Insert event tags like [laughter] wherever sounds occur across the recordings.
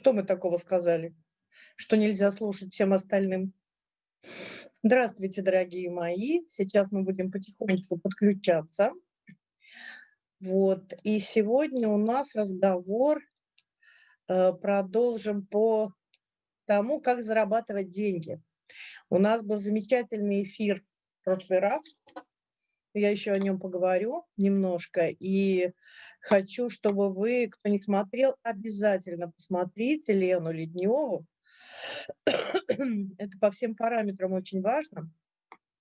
Что мы такого сказали, что нельзя слушать всем остальным? Здравствуйте, дорогие мои. Сейчас мы будем потихонечку подключаться. Вот. И сегодня у нас разговор, э, продолжим по тому, как зарабатывать деньги. У нас был замечательный эфир в прошлый раз я еще о нем поговорю немножко. И хочу, чтобы вы, кто не смотрел, обязательно посмотрите Лену Ледневу. [coughs] Это по всем параметрам очень важно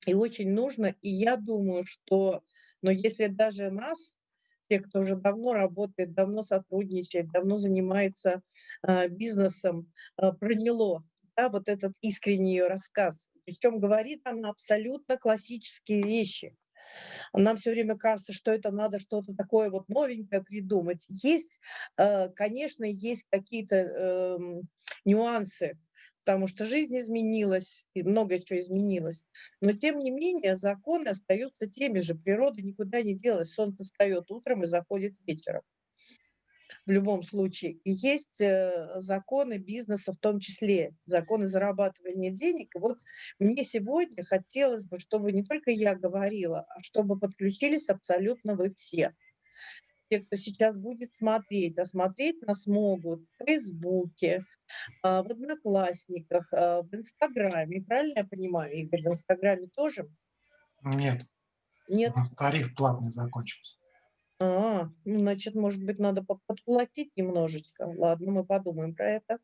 и очень нужно. И я думаю, что, но если даже нас, те, кто уже давно работает, давно сотрудничает, давно занимается э, бизнесом, э, проняло да, вот этот искренний ее рассказ. Причем говорит она абсолютно классические вещи – нам все время кажется, что это надо что-то такое вот новенькое придумать. Есть, э, конечно, есть какие-то эм, нюансы, потому что жизнь изменилась, и много чего изменилось. Но тем не менее законы остаются теми же, природа никуда не делась. Солнце встает утром и заходит вечером в любом случае. И есть э, законы бизнеса в том числе, законы зарабатывания денег. И вот мне сегодня хотелось бы, чтобы не только я говорила, а чтобы подключились абсолютно вы все. Те, кто сейчас будет смотреть, а смотреть нас могут в Фейсбуке, а, в Одноклассниках, а, в Инстаграме. Правильно я понимаю, Игорь, в Инстаграме тоже? Нет. Нет? Тариф платный закончился. А, ну, значит, может быть, надо подплатить немножечко. Ладно, мы подумаем про это.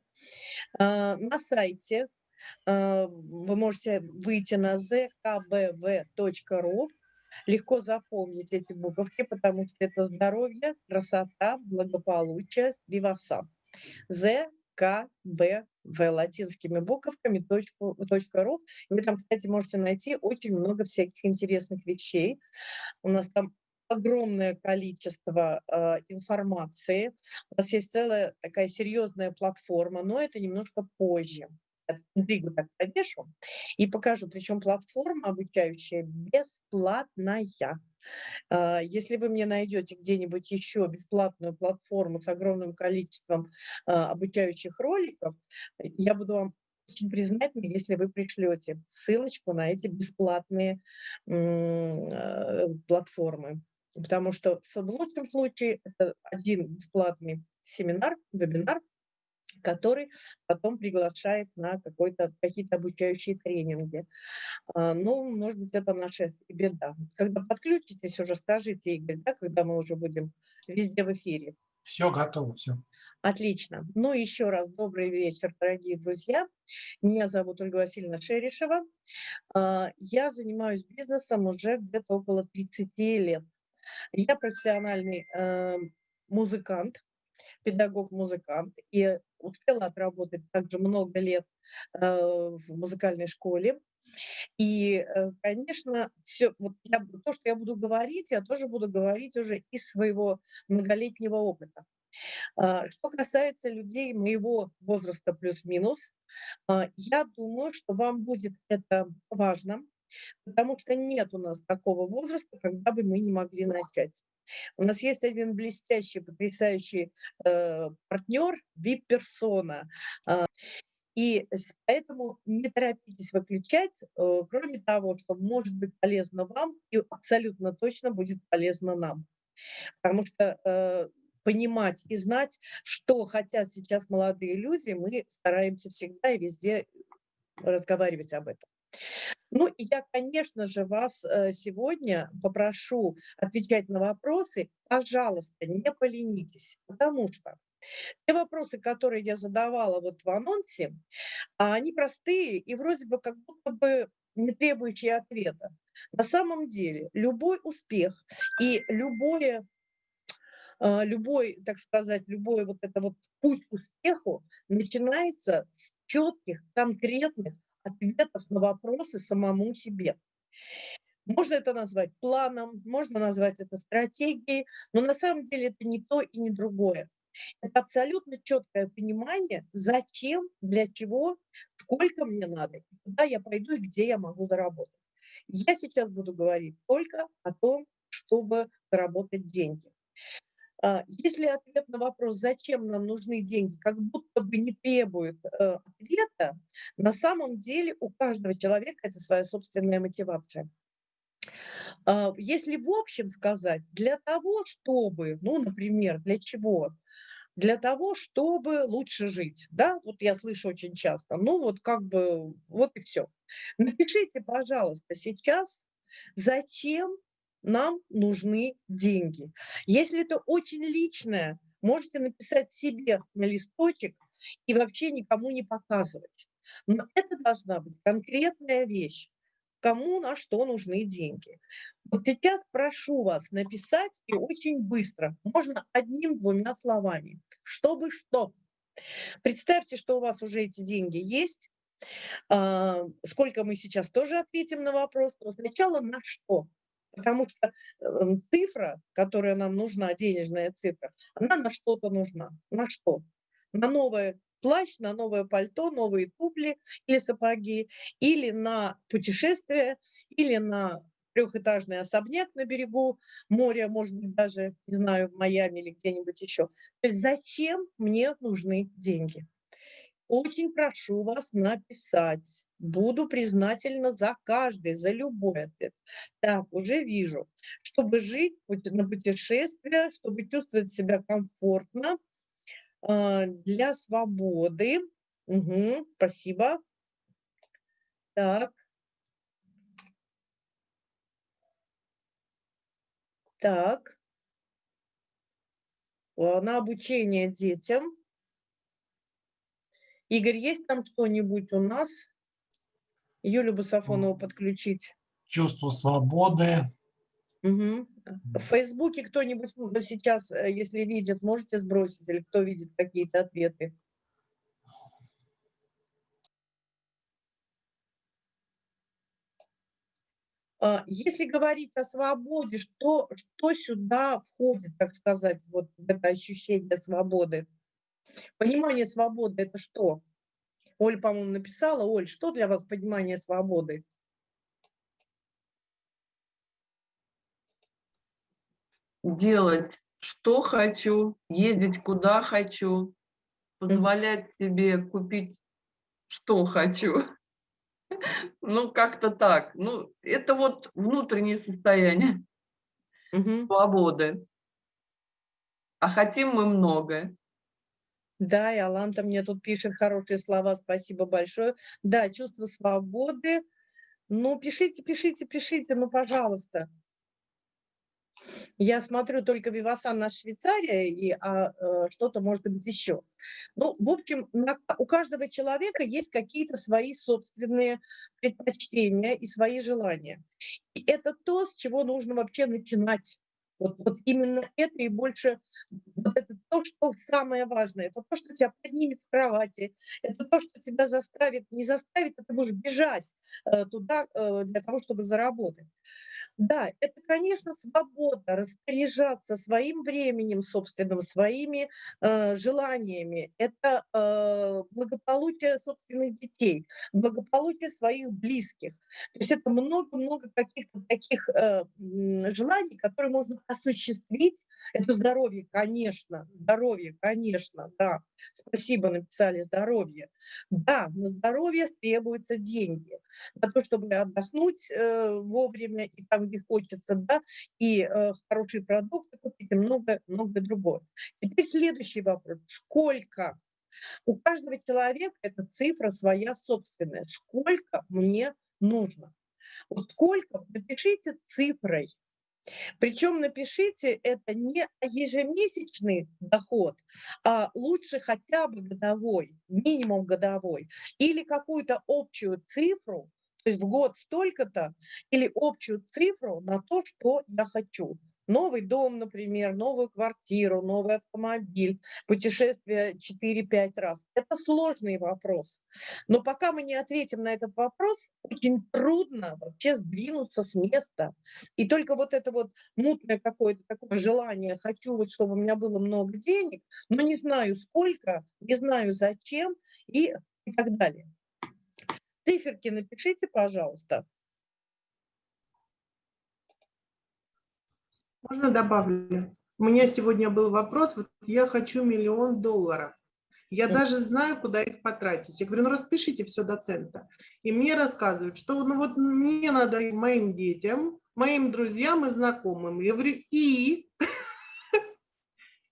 А, на сайте а, вы можете выйти на zkbv.ru. Легко запомнить эти буковки, потому что это здоровье, красота, благополучие, виваса. ЗКБВ латинскими буковками точку, .ру. Вы там, кстати, можете найти очень много всяких интересных вещей. У нас там огромное количество э, информации. У нас есть целая такая серьезная платформа, но это немножко позже. Интригу так повешу и покажу. Причем платформа обучающая бесплатная. Если вы мне найдете где-нибудь еще бесплатную платформу с огромным количеством обучающих роликов, я буду вам очень признательна, если вы пришлете ссылочку на эти бесплатные платформы. Потому что в лучшем случае это один бесплатный семинар, вебинар, который потом приглашает на какие-то обучающие тренинги. А, ну, может быть, это наша беда. Когда подключитесь, уже скажите, Игорь, да, когда мы уже будем везде в эфире. Все готово, все. Отлично. Ну, еще раз добрый вечер, дорогие друзья. Меня зовут Ольга Васильевна Шерешева. А, я занимаюсь бизнесом уже где-то около 30 лет. Я профессиональный э, музыкант, педагог-музыкант, и успела отработать также много лет э, в музыкальной школе. И, э, конечно, все, вот я, то, что я буду говорить, я тоже буду говорить уже из своего многолетнего опыта. А, что касается людей моего возраста плюс-минус, а, я думаю, что вам будет это важно, потому что нет у нас такого возраста, когда бы мы не могли начать. У нас есть один блестящий, потрясающий э, партнер, вип-персона. Э, и поэтому не торопитесь выключать, э, кроме того, что может быть полезно вам и абсолютно точно будет полезно нам. Потому что э, понимать и знать, что хотят сейчас молодые люди, мы стараемся всегда и везде разговаривать об этом. Ну, и я, конечно же, вас э, сегодня попрошу отвечать на вопросы. Пожалуйста, не поленитесь, потому что те вопросы, которые я задавала вот в анонсе, а они простые и вроде бы как будто бы не требующие ответа. На самом деле любой успех и любое э, любой, так сказать, любой вот это вот путь к успеху начинается с четких, конкретных ответов на вопросы самому себе. Можно это назвать планом, можно назвать это стратегией, но на самом деле это не то и не другое. Это абсолютно четкое понимание, зачем, для чего, сколько мне надо, куда я пойду и где я могу заработать. Я сейчас буду говорить только о том, чтобы заработать деньги. А, если ответ на вопрос, зачем нам нужны деньги, как будто бы не требует э, ответа, на самом деле у каждого человека это своя собственная мотивация. А, если в общем сказать, для того, чтобы, ну, например, для чего? Для того, чтобы лучше жить, да, вот я слышу очень часто, ну вот как бы, вот и все. Напишите, пожалуйста, сейчас, зачем нам нужны деньги. Если это очень личное, можете написать себе на листочек и вообще никому не показывать. Но это должна быть конкретная вещь кому на что нужны деньги. Вот сейчас прошу вас написать и очень быстро, можно одним-двумя словами, чтобы что. Представьте, что у вас уже эти деньги есть, а, сколько мы сейчас тоже ответим на вопрос, но сначала на что. Потому что эм, цифра, которая нам нужна, денежная цифра, она на что-то нужна. На что? На новое плащ, на новое пальто, новые туфли или сапоги, или на путешествие, или на трехэтажный особняк на берегу моря, может быть, даже, не знаю, в Майами или где-нибудь еще. То есть зачем мне нужны деньги? Очень прошу вас написать. Буду признательна за каждый, за любой ответ. Так, уже вижу. Чтобы жить на путешествие, чтобы чувствовать себя комфортно, а, для свободы. Угу, спасибо. Так. Так. На обучение детям. Игорь, есть там что-нибудь у нас? Юлю Басафонову подключить. Чувство свободы. Угу. В Фейсбуке кто-нибудь сейчас, э, если видит, можете сбросить, или кто видит какие-то ответы? А, если говорить о свободе, что, что сюда входит, так сказать, вот это ощущение свободы? Понимание свободы – это что? Оль, по-моему, написала. Оль, что для вас понимание свободы? делать, что хочу, ездить куда хочу, позволять себе купить, что хочу. [laughs] Ну, как-то так. Ну, это вот внутреннее состояние угу. свободы. А хотим мы многое. Да, и Аланта мне тут пишет хорошие слова, спасибо большое. Да, чувство свободы. Ну, пишите, пишите, пишите, ну, пожалуйста. Я смотрю только Вивасан на Швейцария и а, а, что-то может быть еще. Ну, в общем, на, у каждого человека есть какие-то свои собственные предпочтения и свои желания. И это то, с чего нужно вообще начинать. Вот, вот именно это и больше, вот это то, что самое важное, это то, что тебя поднимет с кровати, это то, что тебя заставит, не заставит, а ты будешь бежать э, туда э, для того, чтобы заработать. Да, это, конечно, свобода распоряжаться своим временем собственным, своими э, желаниями. Это э, благополучие собственных детей, благополучие своих близких. То есть это много-много каких-то таких э, желаний, которые можно осуществить. Это здоровье, конечно, здоровье, конечно, да. Спасибо, написали здоровье. Да, на здоровье требуются деньги. На то, чтобы отдохнуть э, вовремя и там, где хочется, да, и э, хорошие продукты купить, и много-много другое. Теперь следующий вопрос. Сколько? У каждого человека эта цифра своя собственная. Сколько мне нужно? Вот сколько, напишите цифрой. Причем напишите это не ежемесячный доход, а лучше хотя бы годовой, минимум годовой, или какую-то общую цифру, то есть в год столько-то, или общую цифру на то, что я хочу новый дом, например, новую квартиру, новый автомобиль, путешествие 4-5 раз. Это сложный вопрос. Но пока мы не ответим на этот вопрос, очень трудно вообще сдвинуться с места. И только вот это вот мутное какое-то такое желание, хочу вот, чтобы у меня было много денег, но не знаю сколько, не знаю зачем и, и так далее. Циферки напишите, пожалуйста. Можно добавлю? У меня сегодня был вопрос, вот я хочу миллион долларов. Я даже знаю, куда их потратить. Я говорю, ну распишите все до цента. И мне рассказывают, что ну вот мне надо моим детям, моим друзьям и знакомым. Я говорю, и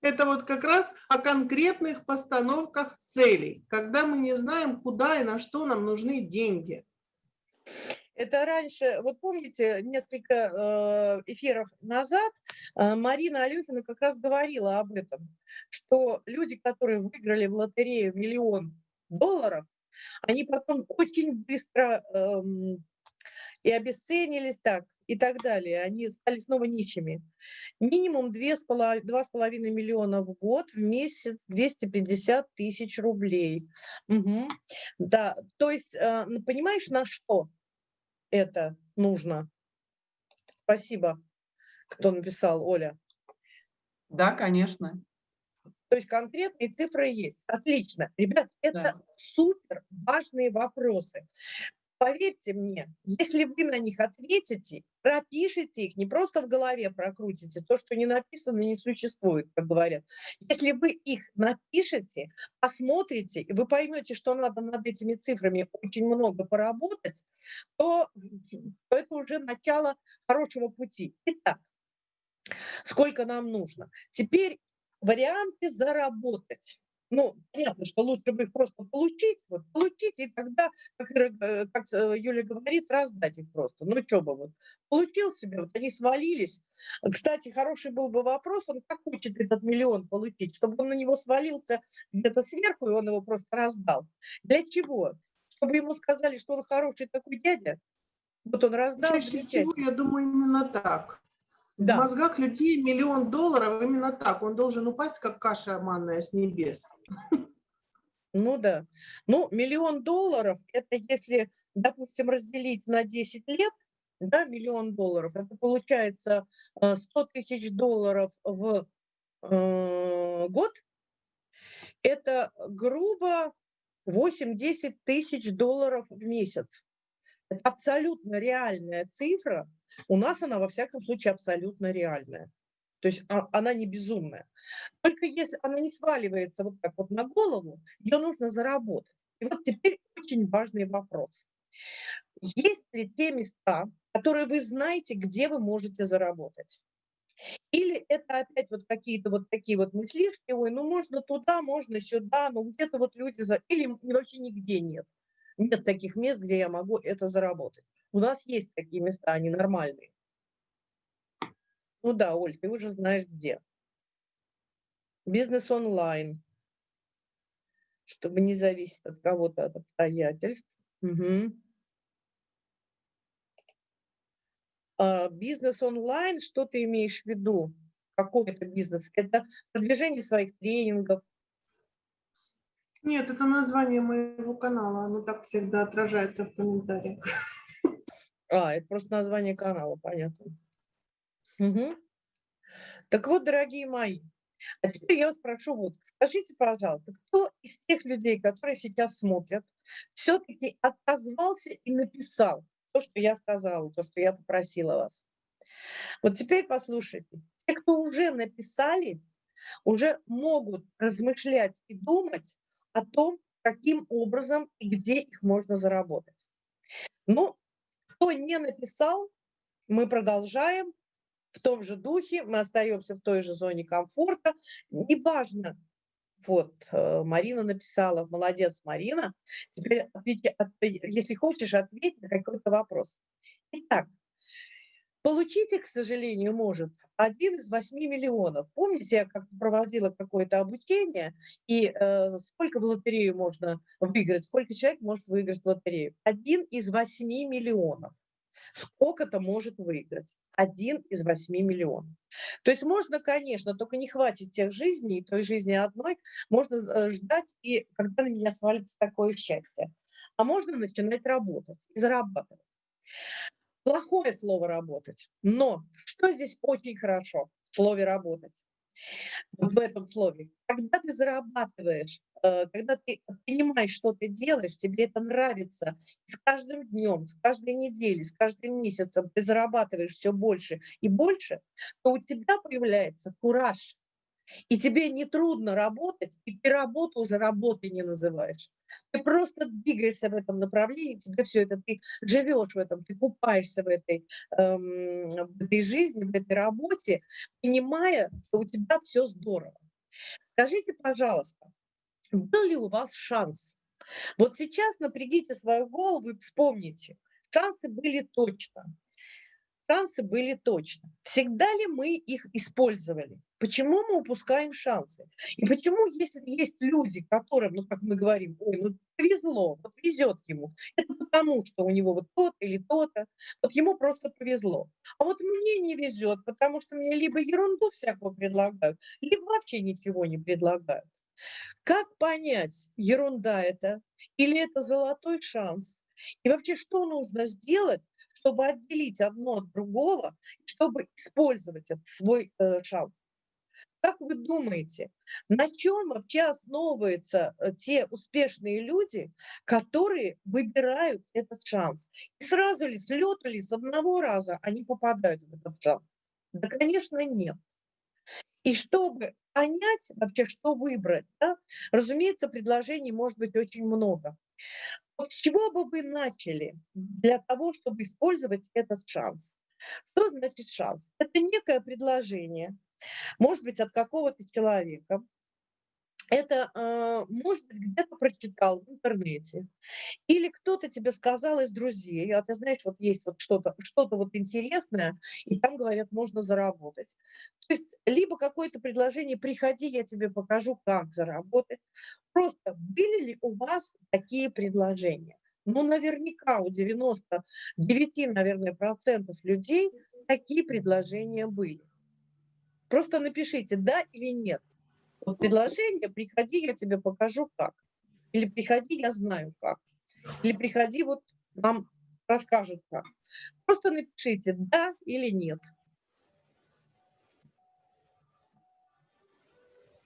это вот как раз о конкретных постановках целей, когда мы не знаем, куда и на что нам нужны деньги. Это раньше, вот помните, несколько э, эфиров назад э, Марина Алюхина как раз говорила об этом, что люди, которые выиграли в лотерею миллион долларов, они потом очень быстро эм, и обесценились так, и так далее. Они стали снова нищими. Минимум 2,5 миллиона в год, в месяц 250 тысяч рублей. Мгм. Да, то есть, э, понимаешь, на что это нужно? Спасибо, кто написал, Оля. Да, конечно. То есть конкретные цифры есть. Отлично. Ребят, это Да. супер важные вопросы. Поверьте мне, если вы на них ответите, пропишите их, не просто в голове прокрутите, то, что не написано, не существует, как говорят. Если вы их напишете, посмотрите, и вы поймете, что надо над этими цифрами очень много поработать, то, то это уже начало хорошего пути. Итак, сколько нам нужно? Теперь варианты заработать. Ну, понятно, что лучше бы их просто получить, вот получить, и тогда, как, э, как э, Юля говорит, раздать их просто. Ну, что бы вот, получил себе, вот они свалились. Кстати, хороший был бы вопрос, он как хочет этот миллион получить, чтобы он на него свалился где-то сверху, и он его просто раздал. Для чего? Чтобы ему сказали, что он хороший такой дядя, вот он раздал, Чаще всего, я думаю, именно так. Да. В мозгах людей миллион долларов именно так. Он должен упасть, как каша манная с небес. Ну да. Ну, миллион долларов, это если, допустим, разделить на 10 лет, да, миллион долларов, это получается э, 100 тысяч долларов в э, год, это грубо 8-10 тысяч долларов в месяц. Это абсолютно реальная цифра. У нас она, во всяком случае, абсолютно реальная. То есть а- она не безумная. Только если она не сваливается вот так вот на голову, ее нужно заработать. И вот теперь очень важный вопрос. Есть ли те места, которые вы знаете, где вы можете заработать? Или это опять вот какие-то вот такие вот мыслишки, ой, ну можно туда, можно сюда, ну где-то вот люди, за... или вообще нигде нет. Нет таких мест, где я могу это заработать. У нас есть такие места, они нормальные. Ну да, Оль, ты уже знаешь где. Бизнес онлайн, чтобы не зависеть от кого-то, от обстоятельств. Мгм. А, бизнес онлайн, что ты имеешь в виду? Какой это бизнес? Это продвижение своих тренингов. Нет, это название моего канала. Оно так всегда отражается в комментариях. А, это просто название канала, понятно. Мгм. Так вот, дорогие мои, а теперь я вас прошу, вот, скажите, пожалуйста, кто из тех людей, которые сейчас смотрят, все-таки отозвался и написал то, что я сказала, то, что я попросила вас? Вот теперь послушайте. Те, кто уже написали, уже могут размышлять и думать о том, каким образом и где их можно заработать. Ну, кто не написал, мы продолжаем в том же духе, мы остаемся в той же зоне комфорта. Неважно, вот, э, Марина написала, молодец, Марина. Теперь, ответи- от- если хочешь, ответь на какой-то вопрос. Итак, получите, к сожалению, может один из 8 миллионов. Помните, я как проводила какое-то обучение, и э, сколько в лотерею можно выиграть, сколько человек может выиграть в лотерею? Один из 8 миллионов. Сколько-то может выиграть? Один из 8 миллионов. То есть можно, конечно, только не хватит тех жизней, той жизни одной, можно э, ждать, и когда на меня свалится такое счастье. А можно начинать работать и зарабатывать. Плохое слово работать. Но что здесь очень хорошо в слове работать? Вот в этом слове. Когда ты зарабатываешь э, когда ты понимаешь, что ты делаешь, тебе это нравится, с каждым днем, с каждой неделей, с каждым месяцем ты зарабатываешь все больше и больше, то у тебя появляется кураж. И тебе не трудно работать, и ты работу уже работой не называешь. Ты просто двигаешься в этом направлении, тебе все это, ты живешь в этом, ты купаешься в этой, эм, в этой жизни, в этой работе, понимая, что у тебя все здорово. Скажите, пожалуйста, был ли у вас шанс? Вот сейчас напрягите свою голову и вспомните, шансы были точно. Шансы были точно. Всегда ли мы их использовали? Почему мы упускаем шансы? И почему, если есть люди, которым, ну, как мы говорим, ой, ну, повезло, вот везет ему, это потому, что у него вот то-то или то-то, вот ему просто повезло. А вот мне не везет, потому что мне либо ерунду всякую предлагают, либо вообще ничего не предлагают. Как понять, ерунда это или это золотой шанс? И вообще, что нужно сделать, чтобы отделить одно от другого, чтобы использовать этот свой э, шанс. Как вы думаете, на чем вообще основываются э, те успешные люди, которые выбирают этот шанс? И сразу ли, с лету ли, с одного раза они попадают в этот шанс? Да, конечно, нет. И чтобы понять вообще, что выбрать, да, разумеется, предложений может быть очень много. Вот с чего бы вы начали для того, чтобы использовать этот шанс? Что значит шанс? Это некое предложение, может быть, от какого-то человека, это, э, может быть, где-то прочитал в интернете, или кто-то тебе сказал из друзей, а ты знаешь, вот есть вот что-то что вот интересное, и там, говорят, можно заработать. То есть либо какое-то предложение, приходи, я тебе покажу, как заработать. Просто были ли у вас такие предложения? Ну, наверняка у 99, наверное, процентов людей такие предложения были. Просто напишите, да или нет. Вот предложение, приходи, я тебе покажу как. Или приходи, я знаю как. Или приходи, вот вам расскажут как. Просто напишите, да или нет.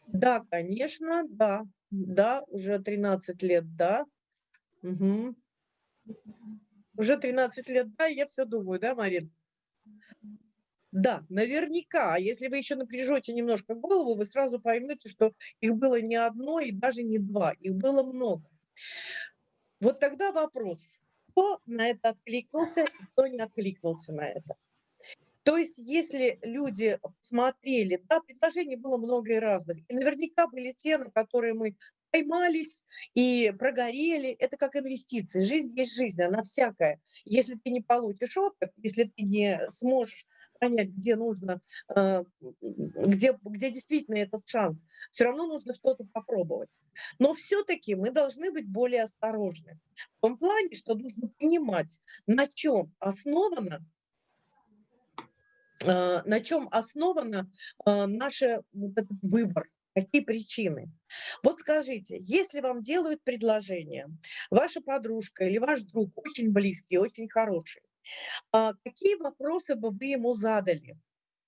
Да, конечно, да. Да, уже 13 лет, да. Угу. Уже 13 лет, да, я все думаю, да, Марин? Да, наверняка. А если вы еще напряжете немножко голову, вы сразу поймете, что их было не одно и даже не два, их было много. Вот тогда вопрос, кто на это откликнулся кто не откликнулся на это. То есть, если люди смотрели, да, предложений было много и разных, и наверняка были те, на которые мы поймались и прогорели. Это как инвестиции. Жизнь есть жизнь, она всякая. Если ты не получишь опыт, если ты не сможешь понять, где нужно, э, где, где действительно этот шанс, все равно нужно что-то попробовать. Но все-таки мы должны быть более осторожны. В том плане, что нужно понимать, на чем основано э, на чем основано э, наш этот выбор, Какие причины? Вот скажите, если вам делают предложение, ваша подружка или ваш друг очень близкий, очень хороший, а какие вопросы бы вы ему задали?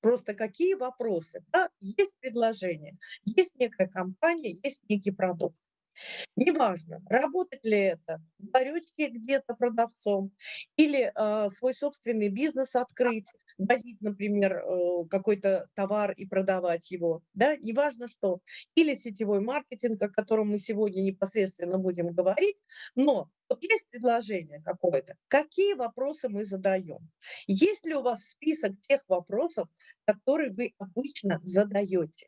Просто какие вопросы? Да, есть предложение, есть некая компания, есть некий продукт. Неважно, работать ли это в ларечке где-то продавцом или э, свой собственный бизнес открыть, возить, например, э, какой-то товар и продавать его, да, неважно что. Или сетевой маркетинг, о котором мы сегодня непосредственно будем говорить, но вот есть предложение какое-то, какие вопросы мы задаем? Есть ли у вас список тех вопросов, которые вы обычно задаете?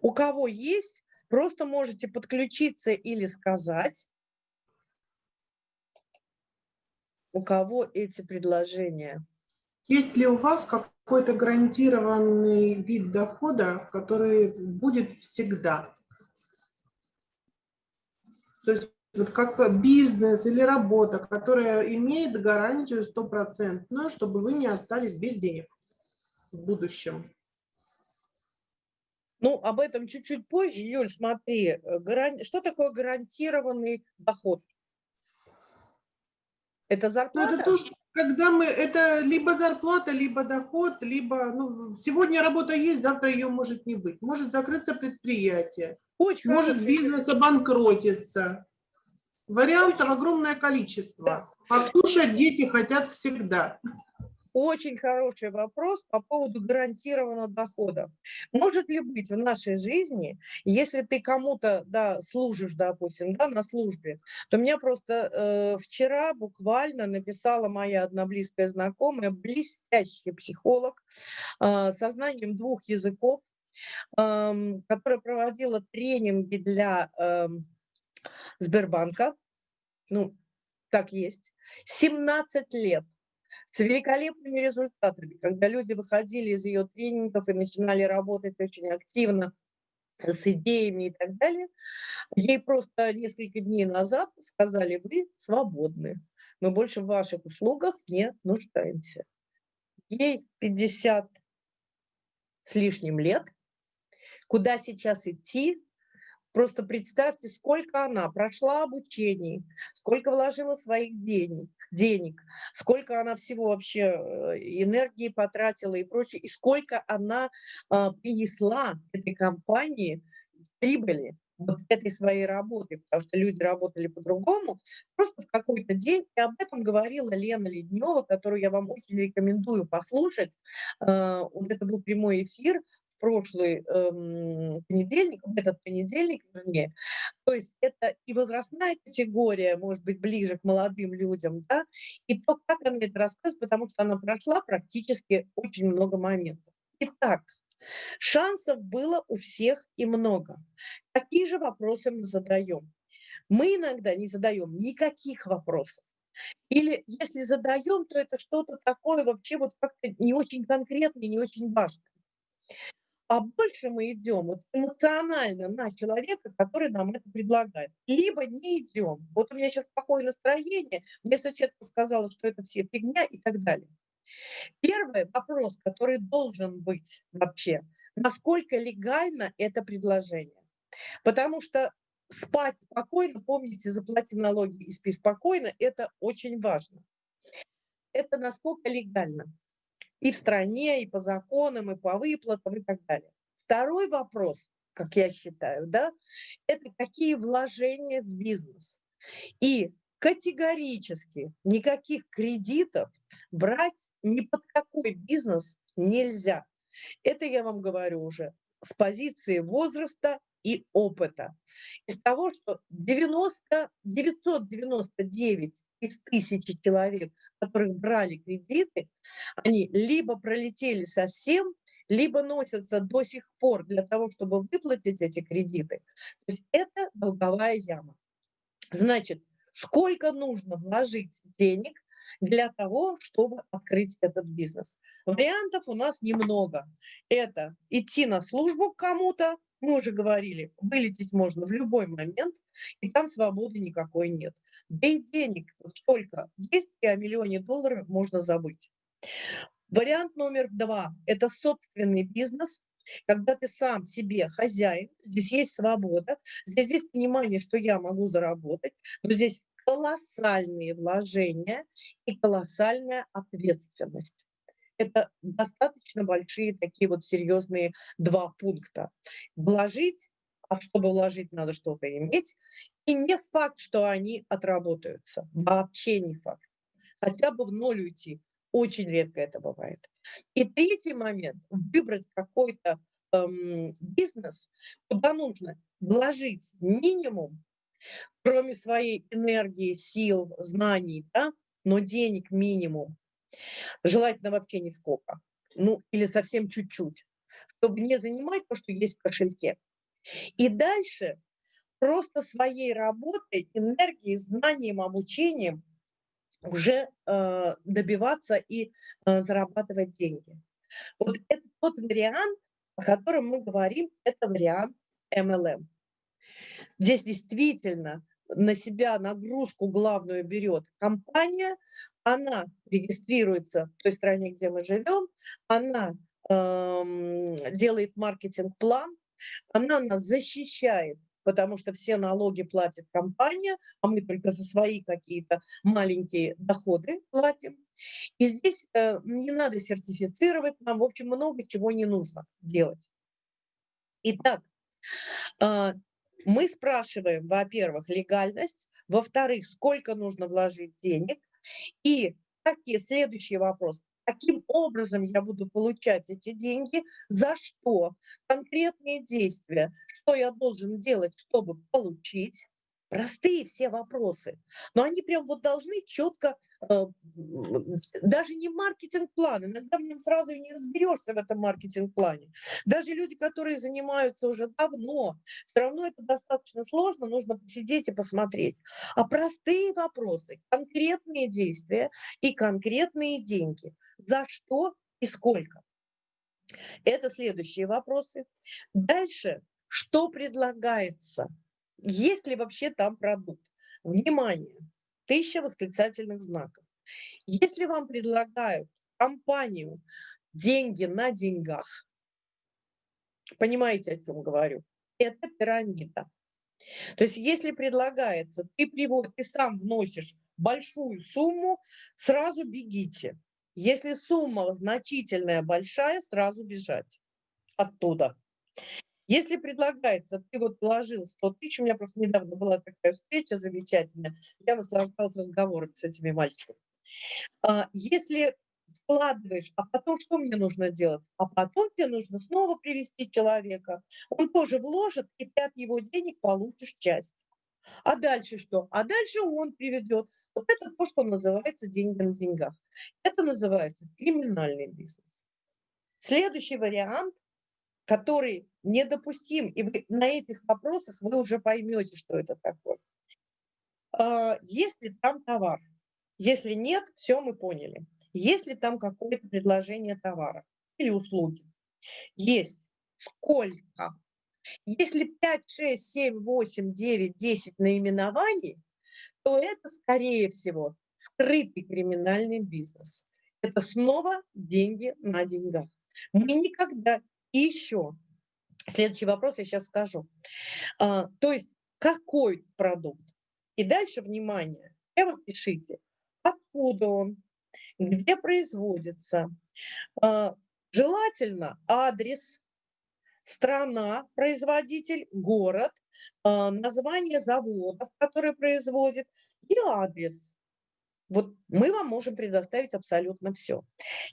У кого есть, просто можете подключиться или сказать, у кого эти предложения. Есть ли у вас какой-то гарантированный вид дохода, который будет всегда? То есть вот как бизнес или работа, которая имеет гарантию стопроцентную, чтобы вы не остались без денег в будущем. Ну, об этом чуть-чуть позже. Юль, смотри, э, гаран... что такое гарантированный доход? Это зарплата? Ну, это то, что когда мы, это либо зарплата, либо доход, либо, ну, сегодня работа есть, завтра ее может не быть. Может закрыться предприятие, Очень может хороший бизнес обанкротиться. Вариантов огромное количество. Покушать дети хотят всегда. Очень хороший вопрос по поводу гарантированного дохода. Может ли быть в нашей жизни, если ты кому-то да, служишь, допустим, да, на службе, то меня просто э, вчера буквально написала моя одна близкая знакомая, блестящий психолог э, со знанием двух языков, э, которая проводила тренинги для э, Сбербанка, ну, так есть, 17 лет с великолепными результатами, когда люди выходили из ее тренингов и начинали работать очень активно с идеями и так далее. Ей просто несколько дней назад сказали, вы свободны, мы больше в ваших услугах не нуждаемся. Ей 50 с лишним лет, куда сейчас идти, Просто представьте, сколько она прошла обучений, сколько вложила своих денег, денег, сколько она всего вообще э, энергии потратила и прочее, и сколько она а, принесла этой компании прибыли вот этой своей работы, потому что люди работали по-другому, просто в какой-то день, и об этом говорила Лена Леднева, которую я вам очень рекомендую послушать. А, вот это был прямой эфир прошлый эм, понедельник, этот понедельник, вернее. То есть это и возрастная категория, может быть, ближе к молодым людям, да, и то, как она это рассказывает, потому что она прошла практически очень много моментов. Итак, шансов было у всех и много. Какие же вопросы мы задаем? Мы иногда не задаем никаких вопросов. Или если задаем, то это что-то такое вообще вот как-то не очень конкретное, не очень важное а больше мы идем вот эмоционально на человека, который нам это предлагает. Либо не идем. Вот у меня сейчас плохое настроение, мне соседка сказала, что это все фигня и так далее. Первый вопрос, который должен быть вообще, насколько легально это предложение. Потому что спать спокойно, помните, заплати налоги и спи спокойно, это очень важно. Это насколько легально и в стране, и по законам, и по выплатам, и так далее. Второй вопрос, как я считаю, да, это какие вложения в бизнес. И категорически никаких кредитов брать ни под какой бизнес нельзя. Это я вам говорю уже с позиции возраста и опыта. Из того, что 90, 999 из тысячи человек, которых брали кредиты, они либо пролетели совсем, либо носятся до сих пор для того, чтобы выплатить эти кредиты. То есть это долговая яма. Значит, сколько нужно вложить денег для того, чтобы открыть этот бизнес? Вариантов у нас немного. Это идти на службу к кому-то, мы уже говорили, вылететь можно в любой момент, и там свободы никакой нет. Да и денег столько есть, и о миллионе долларов можно забыть. Вариант номер два – это собственный бизнес, когда ты сам себе хозяин, здесь есть свобода, здесь есть понимание, что я могу заработать, но здесь колоссальные вложения и колоссальная ответственность. Это достаточно большие такие вот серьезные два пункта. Вложить, а чтобы вложить, надо что-то иметь, и не факт, что они отработаются, вообще не факт. Хотя бы в ноль уйти. Очень редко это бывает. И третий момент – выбрать какой-то эм, бизнес, куда нужно вложить минимум, кроме своей энергии, сил, знаний, да, но денег минимум. Желательно вообще не сколько. Ну, или совсем чуть-чуть, чтобы не занимать то, что есть в кошельке. И дальше просто своей работой, энергией, знанием, обучением уже э, добиваться и э, зарабатывать деньги. Вот это тот вариант, о котором мы говорим, это вариант MLM. Здесь действительно на себя нагрузку главную берет компания, она регистрируется в той стране, где мы живем, она э, делает маркетинг-план, она нас защищает потому что все налоги платит компания, а мы только за свои какие-то маленькие доходы платим. И здесь э, не надо сертифицировать, нам, в общем, много чего не нужно делать. Итак, э, мы спрашиваем, во-первых, легальность, во-вторых, сколько нужно вложить денег, и какие следующий вопрос, каким образом я буду получать эти деньги, за что, конкретные действия, что я должен делать, чтобы получить. Простые все вопросы, но они прям вот должны четко, э, даже не маркетинг-план, иногда в нем сразу и не разберешься в этом маркетинг-плане. Даже люди, которые занимаются уже давно, все равно это достаточно сложно, нужно посидеть и посмотреть. А простые вопросы, конкретные действия и конкретные деньги. За что и сколько? Это следующие вопросы. Дальше, что предлагается – есть ли вообще там продукт? Внимание! Тысяча восклицательных знаков. Если вам предлагают компанию деньги на деньгах, понимаете, о чем говорю? Это пирамида. То есть если предлагается, ты, привод, ты сам вносишь большую сумму, сразу бегите. Если сумма значительная, большая, сразу бежать оттуда. Если предлагается, ты вот вложил 100 тысяч, у меня просто недавно была такая встреча замечательная, я наслаждалась разговорами с этими мальчиками. А, если вкладываешь, а потом что мне нужно делать? А потом тебе нужно снова привести человека. Он тоже вложит, и ты от его денег получишь часть. А дальше что? А дальше он приведет. Вот это то, что называется деньги на деньгах. Это называется криминальный бизнес. Следующий вариант который недопустим. И вы, на этих вопросах вы уже поймете, что это такое. А, есть ли там товар? Если нет, все мы поняли. Есть ли там какое-то предложение товара или услуги? Есть. Сколько? Если 5, 6, 7, 8, 9, 10 наименований, то это, скорее всего, скрытый криминальный бизнес. Это снова деньги на деньгах. Мы никогда еще, следующий вопрос я сейчас скажу. А, то есть, какой продукт? И дальше, внимание, прямо пишите, откуда он, где производится. А, желательно адрес, страна, производитель, город, а, название заводов, которые производит, и адрес. Вот мы вам можем предоставить абсолютно все.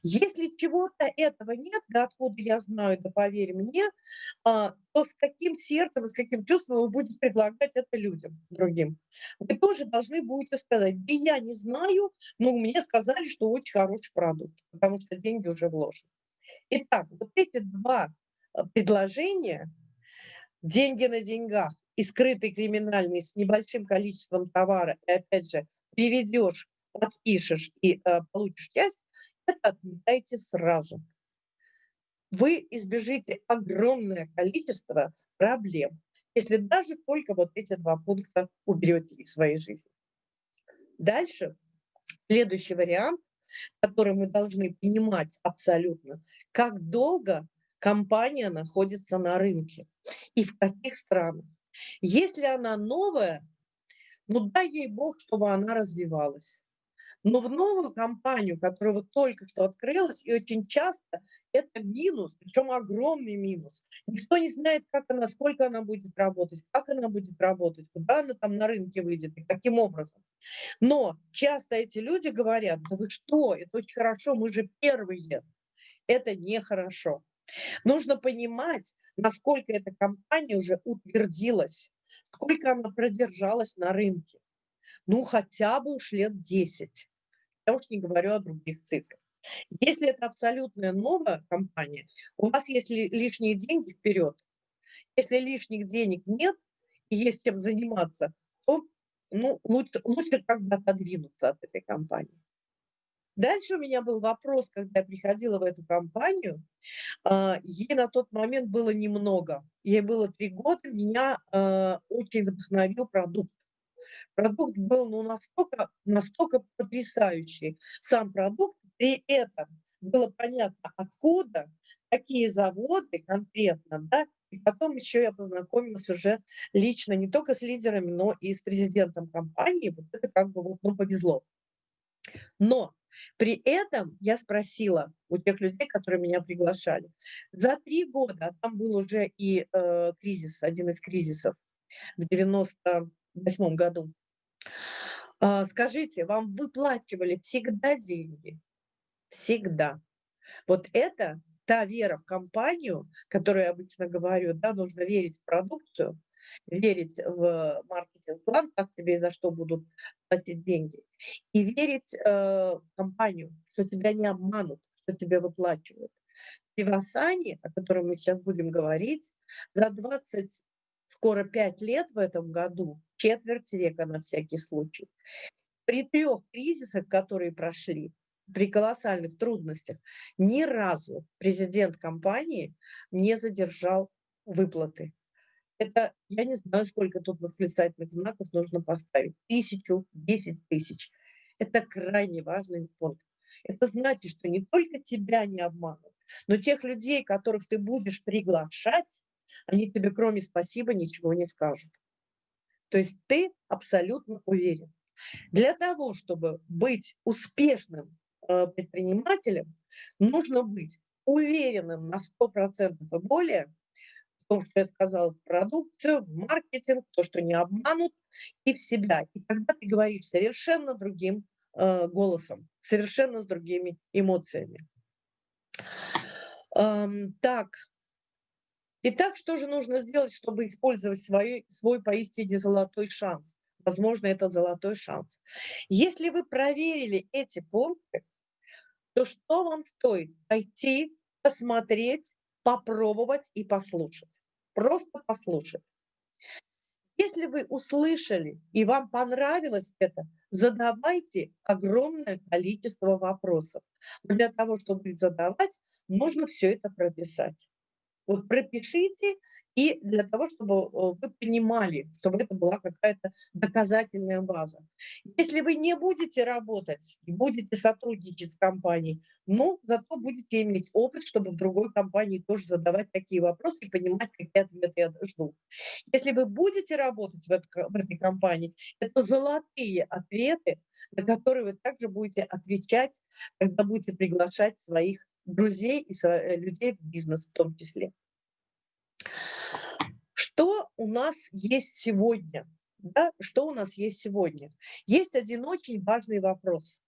Если чего-то этого нет, да откуда я знаю, да поверь мне, а, то с каким сердцем, с каким чувством вы будете предлагать это людям другим? Вы тоже должны будете сказать, да я не знаю, но мне сказали, что очень хороший продукт, потому что деньги уже вложены. Итак, вот эти два а, предложения, деньги на деньгах и скрытый криминальный с небольшим количеством товара, и опять же, приведешь подпишешь и э, получишь часть, это отметайте сразу. Вы избежите огромное количество проблем, если даже только вот эти два пункта уберете из своей жизни. Дальше, следующий вариант, который мы должны понимать абсолютно, как долго компания находится на рынке и в каких странах. Если она новая, ну дай ей бог, чтобы она развивалась. Но в новую компанию, которая вот только что открылась, и очень часто это минус, причем огромный минус. Никто не знает, как она, сколько она будет работать, как она будет работать, куда она там на рынке выйдет и каким образом. Но часто эти люди говорят, да вы что, это очень хорошо, мы же первые. Это нехорошо. Нужно понимать, насколько эта компания уже утвердилась, сколько она продержалась на рынке. Ну, хотя бы уж лет 10 я уж не говорю о других цифрах. Если это абсолютная новая компания, у вас есть лишние деньги вперед. Если лишних денег нет и есть чем заниматься, то ну, лучше, лучше как бы отодвинуться от этой компании. Дальше у меня был вопрос, когда я приходила в эту компанию, а, ей на тот момент было немного, ей было три года, меня а, очень вдохновил продукт. Продукт был ну, настолько, настолько потрясающий. Сам продукт, при этом было понятно, откуда, какие заводы конкретно, да, И потом еще я познакомилась уже лично не только с лидерами, но и с президентом компании. Вот это как бы вот, ну, повезло. Но при этом я спросила у тех людей, которые меня приглашали, за три года, а там был уже и э, кризис, один из кризисов в 98 году, э, скажите, вам выплачивали всегда деньги? Всегда. Вот это та вера в компанию, которую я обычно говорю, да, нужно верить в продукцию, верить в маркетинг-план, как тебе и за что будут платить деньги, и верить э, в компанию, что тебя не обманут, что тебя выплачивают. В Вивасане, о котором мы сейчас будем говорить, за 20, скоро 5 лет в этом году, четверть века на всякий случай, при трех кризисах, которые прошли, при колоссальных трудностях, ни разу президент компании не задержал выплаты. Это, я не знаю, сколько тут восклицательных знаков нужно поставить. Тысячу, десять тысяч. Это крайне важный пункт. Это значит, что не только тебя не обманут, но тех людей, которых ты будешь приглашать, они тебе кроме спасибо ничего не скажут. То есть ты абсолютно уверен. Для того, чтобы быть успешным э, предпринимателем, нужно быть уверенным на 100% и более том, что я сказала, в продукцию, в маркетинг, то, что не обманут, и в себя. И тогда ты говоришь совершенно другим э, голосом, совершенно с другими эмоциями. Эм, так. Итак, что же нужно сделать, чтобы использовать свой, свой поистине золотой шанс? Возможно, это золотой шанс. Если вы проверили эти пункты, то что вам стоит? Пойти, посмотреть, попробовать и послушать. Просто послушать. Если вы услышали и вам понравилось это, задавайте огромное количество вопросов. Но для того, чтобы их задавать, нужно все это прописать. Вот пропишите, и для того, чтобы э, вы понимали, чтобы это была какая-то доказательная база. Если вы не будете работать, будете сотрудничать с компанией, но зато будете иметь опыт, чтобы в другой компании тоже задавать такие вопросы и понимать, какие ответы я жду. Если вы будете работать в, это, в этой компании, это золотые ответы, на которые вы также будете отвечать, когда будете приглашать своих друзей и э, людей в бизнес в том числе. Что у нас есть сегодня? Да? Что у нас есть сегодня? Есть один очень важный вопрос.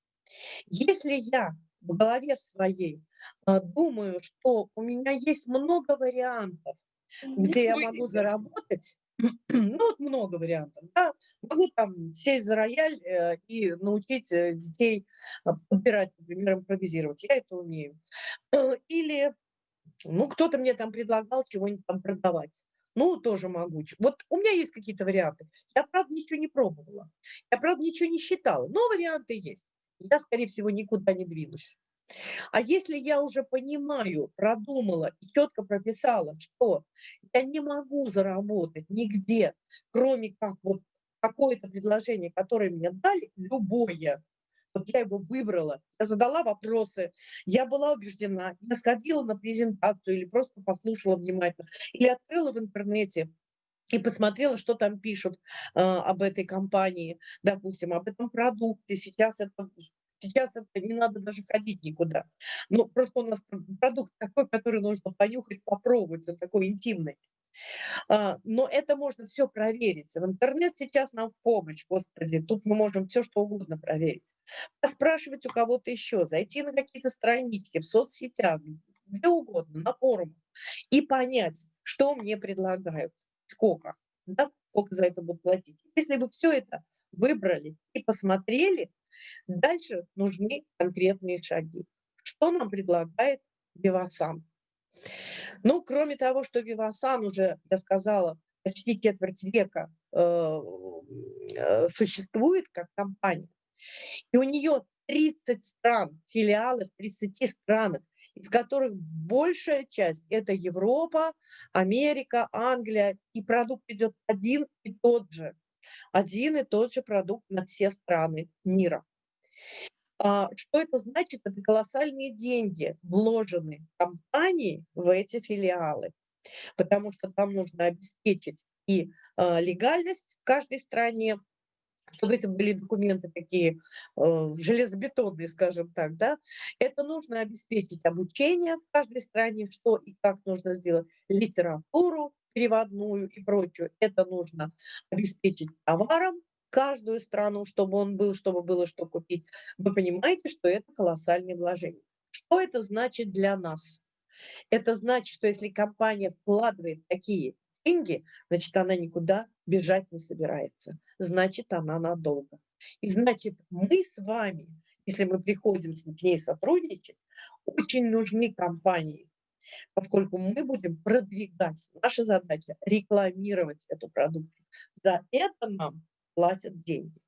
Если я в голове своей э, думаю, что у меня есть много вариантов, где я могу заработать, [clears throat] ну, вот много вариантов, да, могу там сесть за рояль э, и научить э, детей э, подбирать, например, импровизировать, я это умею. Э, или, ну, кто-то мне там предлагал чего-нибудь там продавать. Ну, тоже могу. Вот у меня есть какие-то варианты. Я, правда, ничего не пробовала. Я, правда, ничего не считала, но варианты есть. Я, скорее всего, никуда не двинусь. А если я уже понимаю, продумала и четко прописала, что я не могу заработать нигде, кроме как вот какое-то предложение, которое мне дали, любое, вот я его выбрала, я задала вопросы, я была убеждена, я сходила на презентацию или просто послушала внимательно, или открыла в интернете и посмотрела, что там пишут э, об этой компании, допустим, об этом продукте. Сейчас это Сейчас это не надо даже ходить никуда. Ну, просто у нас продукт такой, который нужно понюхать, попробовать, он такой интимный. А, но это можно все проверить. В интернет сейчас нам в помощь, господи, тут мы можем все что угодно проверить. Спрашивать у кого-то еще, зайти на какие-то странички в соцсетях, где угодно, на форумах, и понять, что мне предлагают, сколько, да, сколько за это будут платить. Если вы все это выбрали и посмотрели, Дальше нужны конкретные шаги. Что нам предлагает Вивасан? Ну, кроме того, что Вивасан уже, я сказала, почти четверть века э, э, существует как компания, и у нее 30 стран, филиалы в 30 странах, из которых большая часть – это Европа, Америка, Англия, и продукт идет один и тот же один и тот же продукт на все страны мира. А, что это значит? Это колоссальные деньги вложены компании в эти филиалы. потому что там нужно обеспечить и э, легальность в каждой стране, чтобы это были документы такие э, железобетонные, скажем так, да, это нужно обеспечить обучение в каждой стране, что и как нужно сделать, литературу переводную и прочее. Это нужно обеспечить товаром каждую страну, чтобы он был, чтобы было что купить. Вы понимаете, что это колоссальное вложение. Что это значит для нас? Это значит, что если компания вкладывает такие деньги, значит, она никуда бежать не собирается. Значит, она надолго. И значит, мы с вами, если мы приходим к ней сотрудничать, очень нужны компании, поскольку мы будем продвигать. Наша задача – рекламировать эту продукцию. За это нам платят деньги.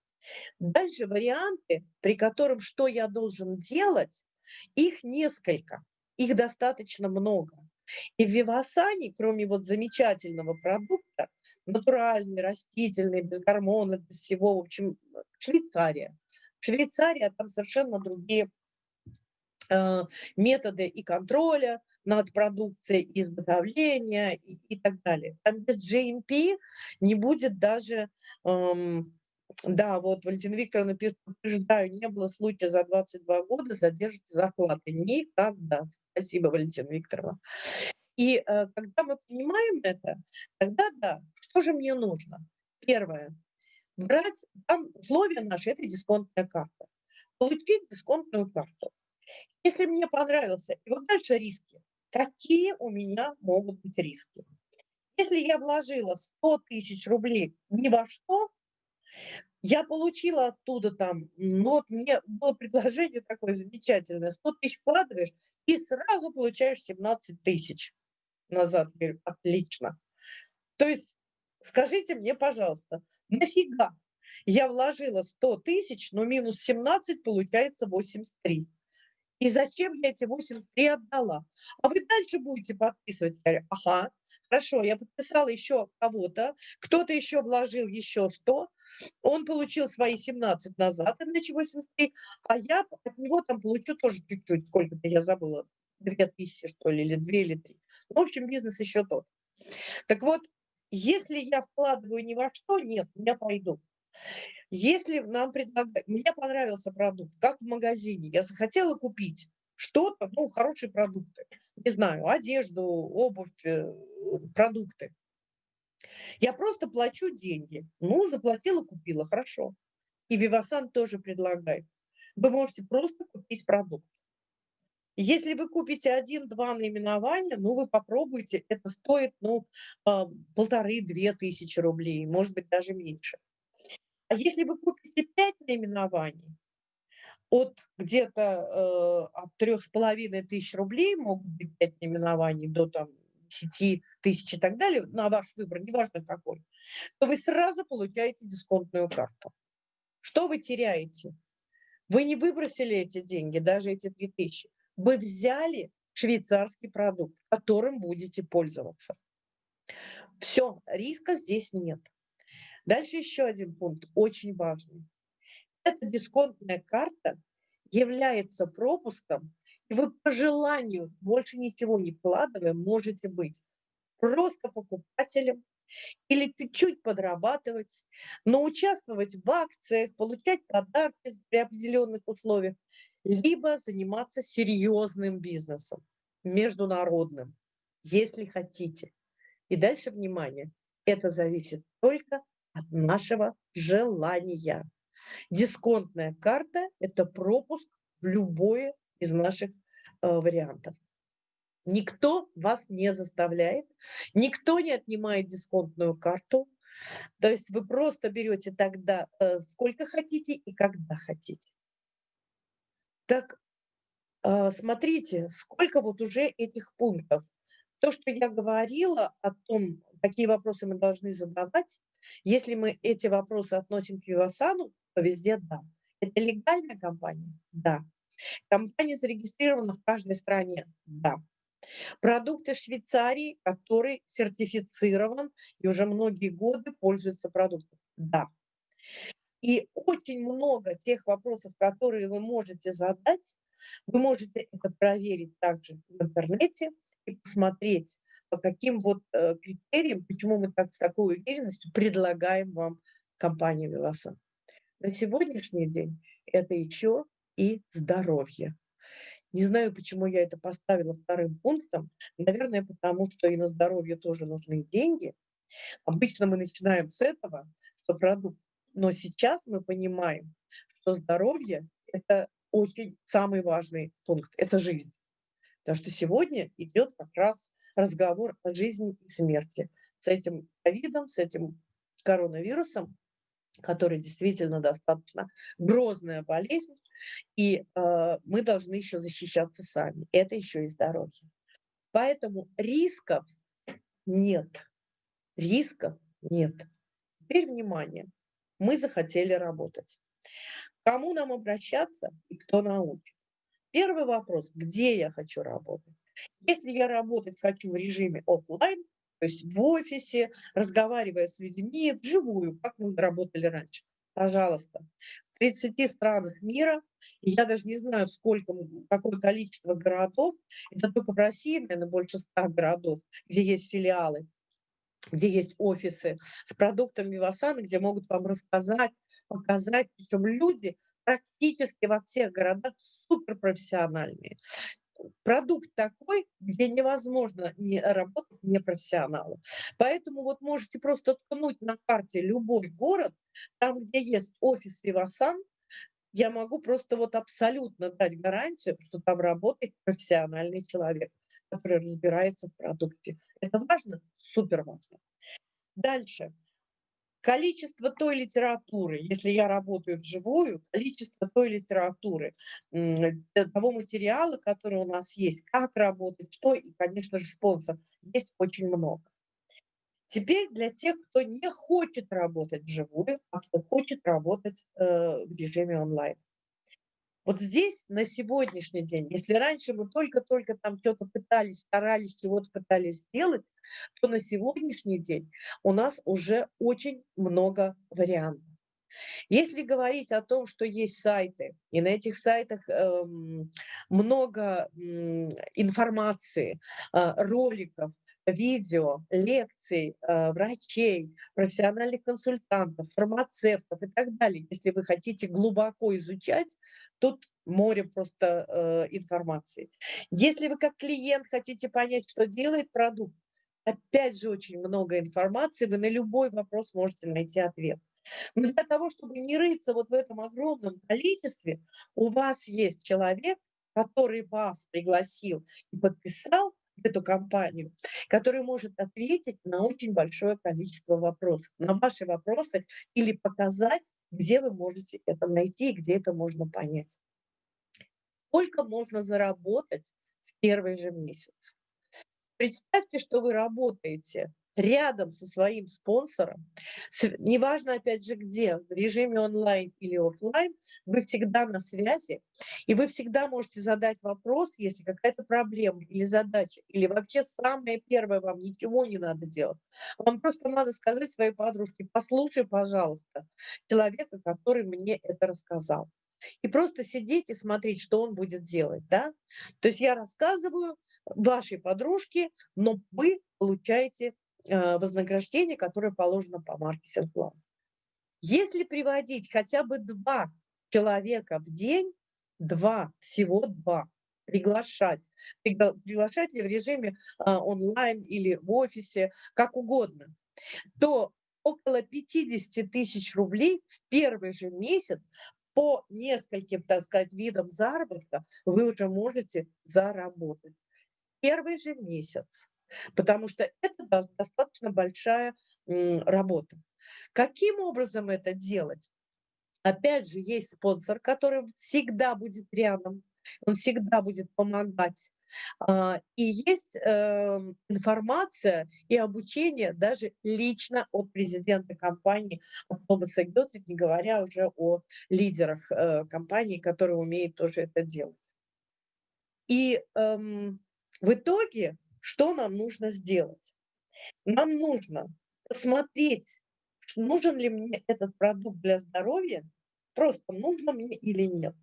Дальше варианты, при котором что я должен делать, их несколько, их достаточно много. И в Вивасане, кроме вот замечательного продукта, натуральный, растительный, без гормонов, без всего, в общем, Швейцария. Швейцария, там совершенно другие методы и контроля над продукцией, и изготовления и, и так далее. Там без GMP не будет даже эм, да, вот Валентина Викторовна пишет, подтверждаю, не было случая за 22 года задержки зарплаты. Никогда. Спасибо, Валентина Викторовна. И э, когда мы понимаем это, тогда да, что же мне нужно? Первое. Брать, там условия наши, это дисконтная карта. Получить дисконтную карту. Если мне понравился, и вот дальше риски. Какие у меня могут быть риски? Если я вложила 100 тысяч рублей ни во что, я получила оттуда там, ну вот мне было предложение такое замечательное, 100 тысяч вкладываешь и сразу получаешь 17 тысяч назад. Говорю, отлично. То есть скажите мне, пожалуйста, нафига я вложила 100 тысяч, но минус 17 получается 83. И зачем я эти 83 отдала? А вы дальше будете подписывать. Я говорю, ага, хорошо, я подписала еще кого-то, кто-то еще вложил еще 100, он получил свои 17 назад, иначе 83, а я от него там получу тоже чуть-чуть, сколько-то я забыла, 2000 что ли, или 2 или 3. В общем, бизнес еще тот. Так вот, если я вкладываю ни во что, нет, я пойду. Если нам предлагают, мне понравился продукт, как в магазине, я захотела купить что-то, ну, хорошие продукты, не знаю, одежду, обувь, э, продукты. Я просто плачу деньги. Ну, заплатила, купила, хорошо. И Вивасан тоже предлагает. Вы можете просто купить продукт. Если вы купите один-два наименования, ну, вы попробуйте, это стоит, ну, полторы-две тысячи рублей, может быть, даже меньше. А если вы купите пять наименований, от где-то э, от трех с половиной тысяч рублей могут быть пять наименований до там 10 тысяч и так далее, на ваш выбор, неважно какой, то вы сразу получаете дисконтную карту. Что вы теряете? Вы не выбросили эти деньги, даже эти 3000. Вы взяли швейцарский продукт, которым будете пользоваться. Все, риска здесь нет. Дальше еще один пункт, очень важный. Эта дисконтная карта является пропуском и вы по желанию, больше ничего не вкладывая, можете быть просто покупателем или чуть-чуть подрабатывать, но участвовать в акциях, получать подарки при определенных условиях, либо заниматься серьезным бизнесом, международным, если хотите. И дальше, внимание, это зависит только от нашего желания. Дисконтная карта – это пропуск в любое из наших э, вариантов. Никто вас не заставляет, никто не отнимает дисконтную карту. То есть вы просто берете тогда э, сколько хотите и когда хотите. Так, э, смотрите, сколько вот уже этих пунктов. То, что я говорила о том, какие вопросы мы должны задавать, если мы эти вопросы относим к Вивасану, то везде да. Это легальная компания? Да. Компания зарегистрирована в каждой стране? Да. Продукты Швейцарии, который сертифицирован и уже многие годы пользуется продуктом? Да. И очень много тех вопросов, которые вы можете задать, вы можете это проверить также в интернете и посмотреть по каким вот э, критериям, почему мы так с такой уверенностью предлагаем вам компанию Vivasan. На сегодняшний день это еще и здоровье. Не знаю, почему я это поставила вторым пунктом. Наверное, потому что и на здоровье тоже нужны деньги. Обычно мы начинаем с этого, что продукт. Но сейчас мы понимаем, что здоровье – это очень самый важный пункт, это жизнь. Потому что сегодня идет как раз разговор о жизни и смерти. С этим ковидом, с этим коронавирусом, который действительно достаточно грозная болезнь, и э, мы должны еще защищаться сами. Это еще и здоровье. Поэтому рисков нет. Рисков нет. Теперь внимание. Мы захотели работать. Кому нам обращаться и кто научит? Первый вопрос, где я хочу работать? Если я работать хочу в режиме офлайн, то есть в офисе, разговаривая с людьми вживую, как мы работали раньше, пожалуйста. В 30 странах мира, я даже не знаю, сколько, какое количество городов, это только в России, наверное, больше 100 городов, где есть филиалы, где есть офисы с продуктами Вивасана, где могут вам рассказать, показать. Причем люди практически во всех городах суперпрофессиональные. Продукт такой, где невозможно не работать непрофессионалу. Поэтому вот можете просто ткнуть на карте любой город, там, где есть офис Вивасан, я могу просто вот абсолютно дать гарантию, что там работает профессиональный человек, который разбирается в продукте. Это важно? Супер важно. Дальше. Количество той литературы, если я работаю вживую, количество той литературы, э, того материала, который у нас есть, как работать, что, и, конечно же, спонсор, есть очень много. Теперь для тех, кто не хочет работать вживую, а кто хочет работать э, в режиме онлайн. Вот здесь на сегодняшний день, если раньше мы только-только там что-то пытались, старались, чего-то пытались сделать, то на сегодняшний день у нас уже очень много вариантов. Если говорить о том, что есть сайты, и на этих сайтах э, много э, информации, э, роликов, видео, лекций э, врачей, профессиональных консультантов, фармацевтов и так далее. Если вы хотите глубоко изучать, тут море просто э, информации. Если вы как клиент хотите понять, что делает продукт, опять же очень много информации, вы на любой вопрос можете найти ответ. Но для того, чтобы не рыться вот в этом огромном количестве, у вас есть человек, который вас пригласил и подписал, эту компанию, который может ответить на очень большое количество вопросов, на ваши вопросы или показать, где вы можете это найти и где это можно понять. Сколько можно заработать в первый же месяц? Представьте, что вы работаете рядом со своим спонсором, неважно, опять же, где, в режиме онлайн или офлайн, вы всегда на связи, и вы всегда можете задать вопрос, если какая-то проблема или задача, или вообще самое первое, вам ничего не надо делать. Вам просто надо сказать своей подружке, послушай, пожалуйста, человека, который мне это рассказал. И просто сидеть и смотреть, что он будет делать, да? То есть я рассказываю вашей подружке, но вы получаете вознаграждение, которое положено по маркетинг-плану. Если приводить хотя бы два человека в день, два, всего два, приглашать, приглашать ли в режиме а, онлайн или в офисе, как угодно, то около 50 тысяч рублей в первый же месяц по нескольким, так сказать, видам заработка вы уже можете заработать. Первый же месяц потому что это достаточно большая работа. Каким образом это делать? Опять же, есть спонсор, который всегда будет рядом, он всегда будет помогать. А, и есть эм, информация и обучение даже лично от президента компании, от Томаса Гёте, не говоря уже о лидерах э, компании, которые умеют тоже это делать. И эм, в итоге что нам нужно сделать? Нам нужно посмотреть, нужен ли мне этот продукт для здоровья, просто нужно мне или нет.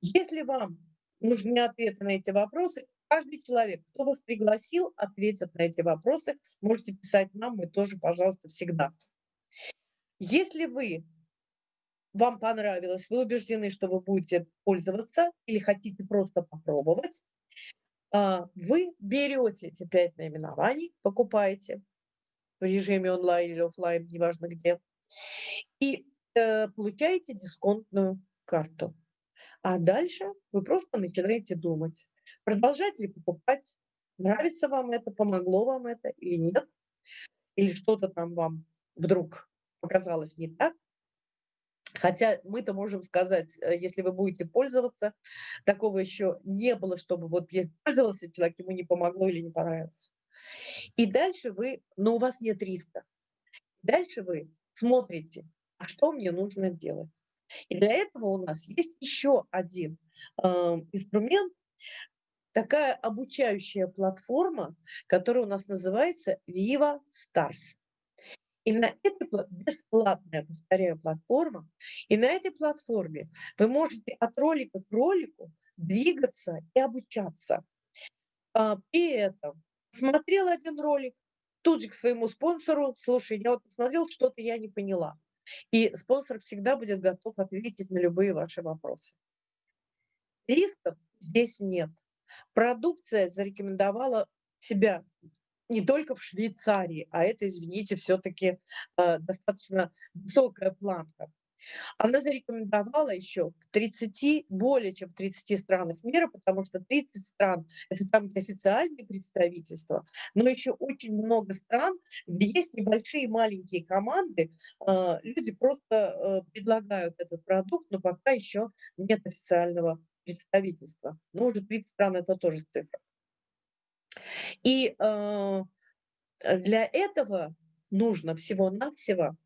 Если вам нужны ответы на эти вопросы, каждый человек, кто вас пригласил, ответит на эти вопросы. Можете писать нам, мы тоже, пожалуйста, всегда. Если вы вам понравилось, вы убеждены, что вы будете пользоваться или хотите просто попробовать, вы берете эти пять наименований, покупаете в режиме онлайн или офлайн, неважно где, и э, получаете дисконтную карту. А дальше вы просто начинаете думать, продолжать ли покупать, нравится вам это, помогло вам это или нет, или что-то там вам вдруг показалось не так, Хотя мы-то можем сказать, э, если вы будете пользоваться, такого еще не было, чтобы вот я пользовался человек, ему не помогло или не понравилось. И дальше вы, но у вас нет риска. Дальше вы смотрите, а что мне нужно делать. И для этого у нас есть еще один э, инструмент, такая обучающая платформа, которая у нас называется Viva Stars. И на этой бесплатная, повторяю, платформа, и на этой платформе вы можете от ролика к ролику двигаться и обучаться. А, при этом смотрел один ролик, тут же к своему спонсору, слушай, я вот посмотрел, что-то я не поняла. И спонсор всегда будет готов ответить на любые ваши вопросы. Рисков здесь нет. Продукция зарекомендовала себя не только в Швейцарии, а это, извините, все-таки э, достаточно высокая планка. Она зарекомендовала еще в 30, более чем в 30 странах мира, потому что 30 стран – это там, где официальные представительства, но еще очень много стран, где есть небольшие маленькие команды, э, люди просто э, предлагают этот продукт, но пока еще нет официального представительства. Но уже 30 стран – это тоже цифра. И э, для этого нужно всего-навсего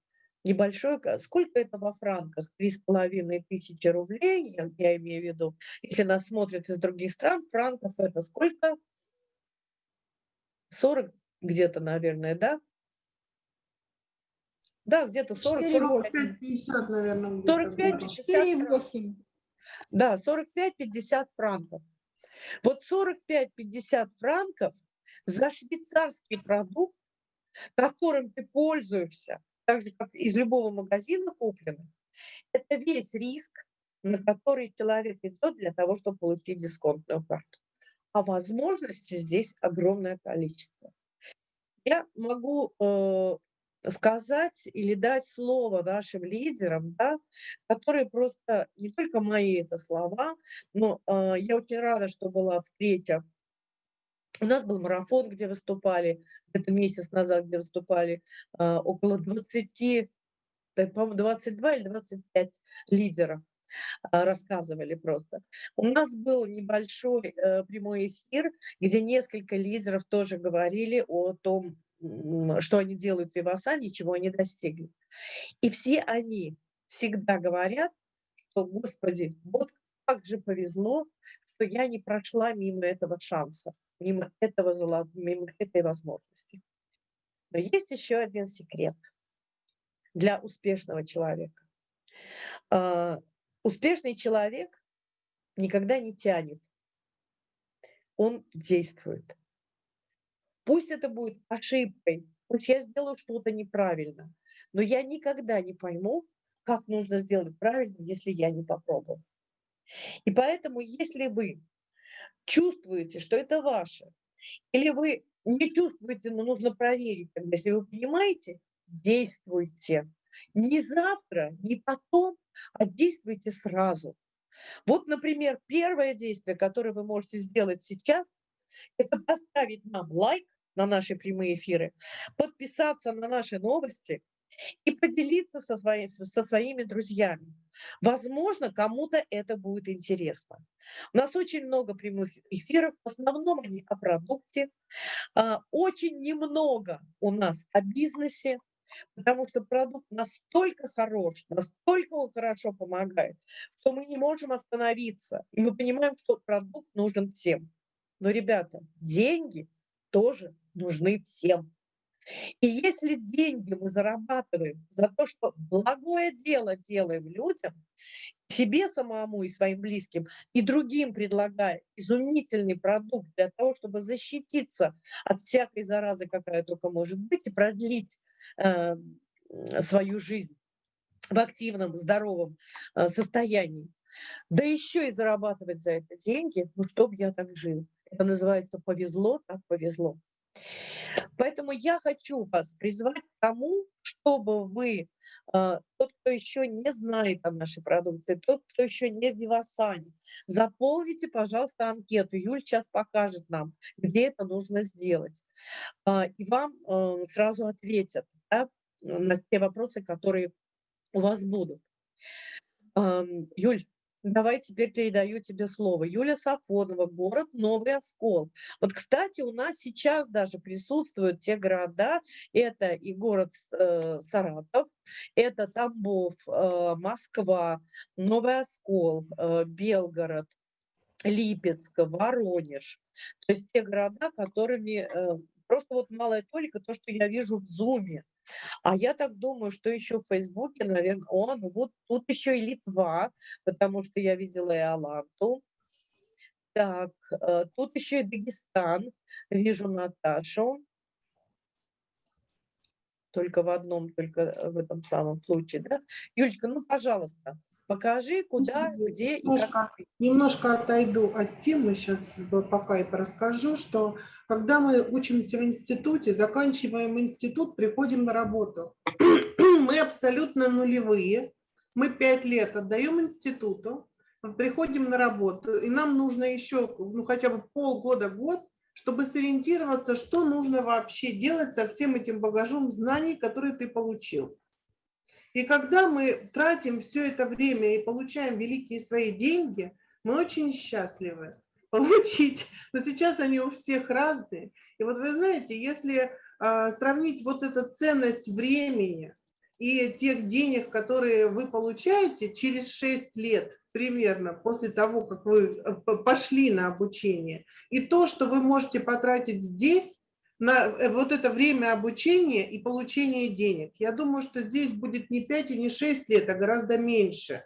небольшое, сколько это во франках? Три с половиной тысячи рублей, я, я имею в виду. Если нас смотрят из других стран, франков это сколько? 40 где-то, наверное, да? Да, где-то 40, 45, 50, наверное. 45, 50 Да, 45-50 франков. Вот 45-50 франков за швейцарский продукт, которым ты пользуешься, так же, как из любого магазина купленный, это весь риск, на который человек идет для того, чтобы получить дисконтную карту. А возможностей здесь огромное количество. Я могу э, сказать или дать слово нашим лидерам, да, которые просто, не только мои это слова, но э, я очень рада, что была встреча. У нас был марафон, где выступали, это месяц назад, где выступали э, около 20, по-моему, 22 или 25 лидеров рассказывали просто. У нас был небольшой э, прямой эфир, где несколько лидеров тоже говорили о том, что они делают в Вивасане, чего они достигли. И все они всегда говорят, что, Господи, вот как же повезло, что я не прошла мимо этого шанса, мимо, этого, мимо этой возможности. Но есть еще один секрет для успешного человека. Uh, успешный человек никогда не тянет, он действует. Пусть это будет ошибкой, пусть я сделаю что-то неправильно, но я никогда не пойму, как нужно сделать правильно, если я не попробую. И поэтому, если вы чувствуете, что это ваше, или вы не чувствуете, но нужно проверить, если вы понимаете, действуйте. Не завтра, не потом, а действуйте сразу. Вот, например, первое действие, которое вы можете сделать сейчас, это поставить нам лайк на наши прямые эфиры, подписаться на наши новости и поделиться со, своей, со своими друзьями. Возможно, кому-то это будет интересно. У нас очень много прямых эфиров, в основном они о продукте. А, очень немного у нас о бизнесе, потому что продукт настолько хорош, настолько он хорошо помогает, что мы не можем остановиться. И мы понимаем, что продукт нужен всем. Но, ребята, деньги тоже нужны всем. И если деньги мы зарабатываем за то, что благое дело делаем людям, себе самому и своим близким, и другим предлагая изумительный продукт для того, чтобы защититься от всякой заразы, какая только может быть, и продлить э, свою жизнь в активном, здоровом э, состоянии, да еще и зарабатывать за это деньги, ну, чтоб я так жил. Это называется повезло, так повезло. Поэтому я хочу вас призвать к тому, чтобы вы, а, тот, кто еще не знает о нашей продукции, тот, кто еще не в Вивасане, заполните, пожалуйста, анкету. Юль сейчас покажет нам, где это нужно сделать. А, и вам э, сразу ответят да, на те вопросы, которые у вас будут. Юль, Давай теперь передаю тебе слово. Юлия Сафонова, город Новый Оскол. Вот, кстати, у нас сейчас даже присутствуют те города, это и город э, Саратов, это Тамбов, э, Москва, Новый Оскол, э, Белгород, Липецк, Воронеж. То есть те города, которыми э, просто вот малая толика, то, что я вижу в Зуме. А я так думаю, что еще в Фейсбуке, наверное, он, вот тут еще и Литва, потому что я видела и Аланту. Так, э, тут еще и Дагестан, вижу Наташу. Только в одном, только в этом самом случае, да? Юлечка, ну, пожалуйста, Покажи, куда, где и как. Немножко отойду от темы сейчас, пока и расскажу, что когда мы учимся в институте, заканчиваем институт, приходим на работу. [clears throat] Мы абсолютно нулевые. Мы пять лет отдаем институту, приходим на работу, и нам нужно еще ну, хотя бы полгода-год, чтобы сориентироваться, что нужно вообще делать со всем этим багажом знаний, которые ты получил. И когда мы тратим все это время и получаем великие свои деньги, мы очень счастливы [laughs] получить. Но сейчас они у всех разные. И вот вы знаете, если э, сравнить вот эту ценность времени и тех денег, которые вы получаете через 6 лет примерно после того, как вы э, пошли на обучение, и то, что вы можете потратить здесь, на э, вот это время обучения и получения денег. Я думаю, что здесь будет не 5 и не 6 лет, а гораздо меньше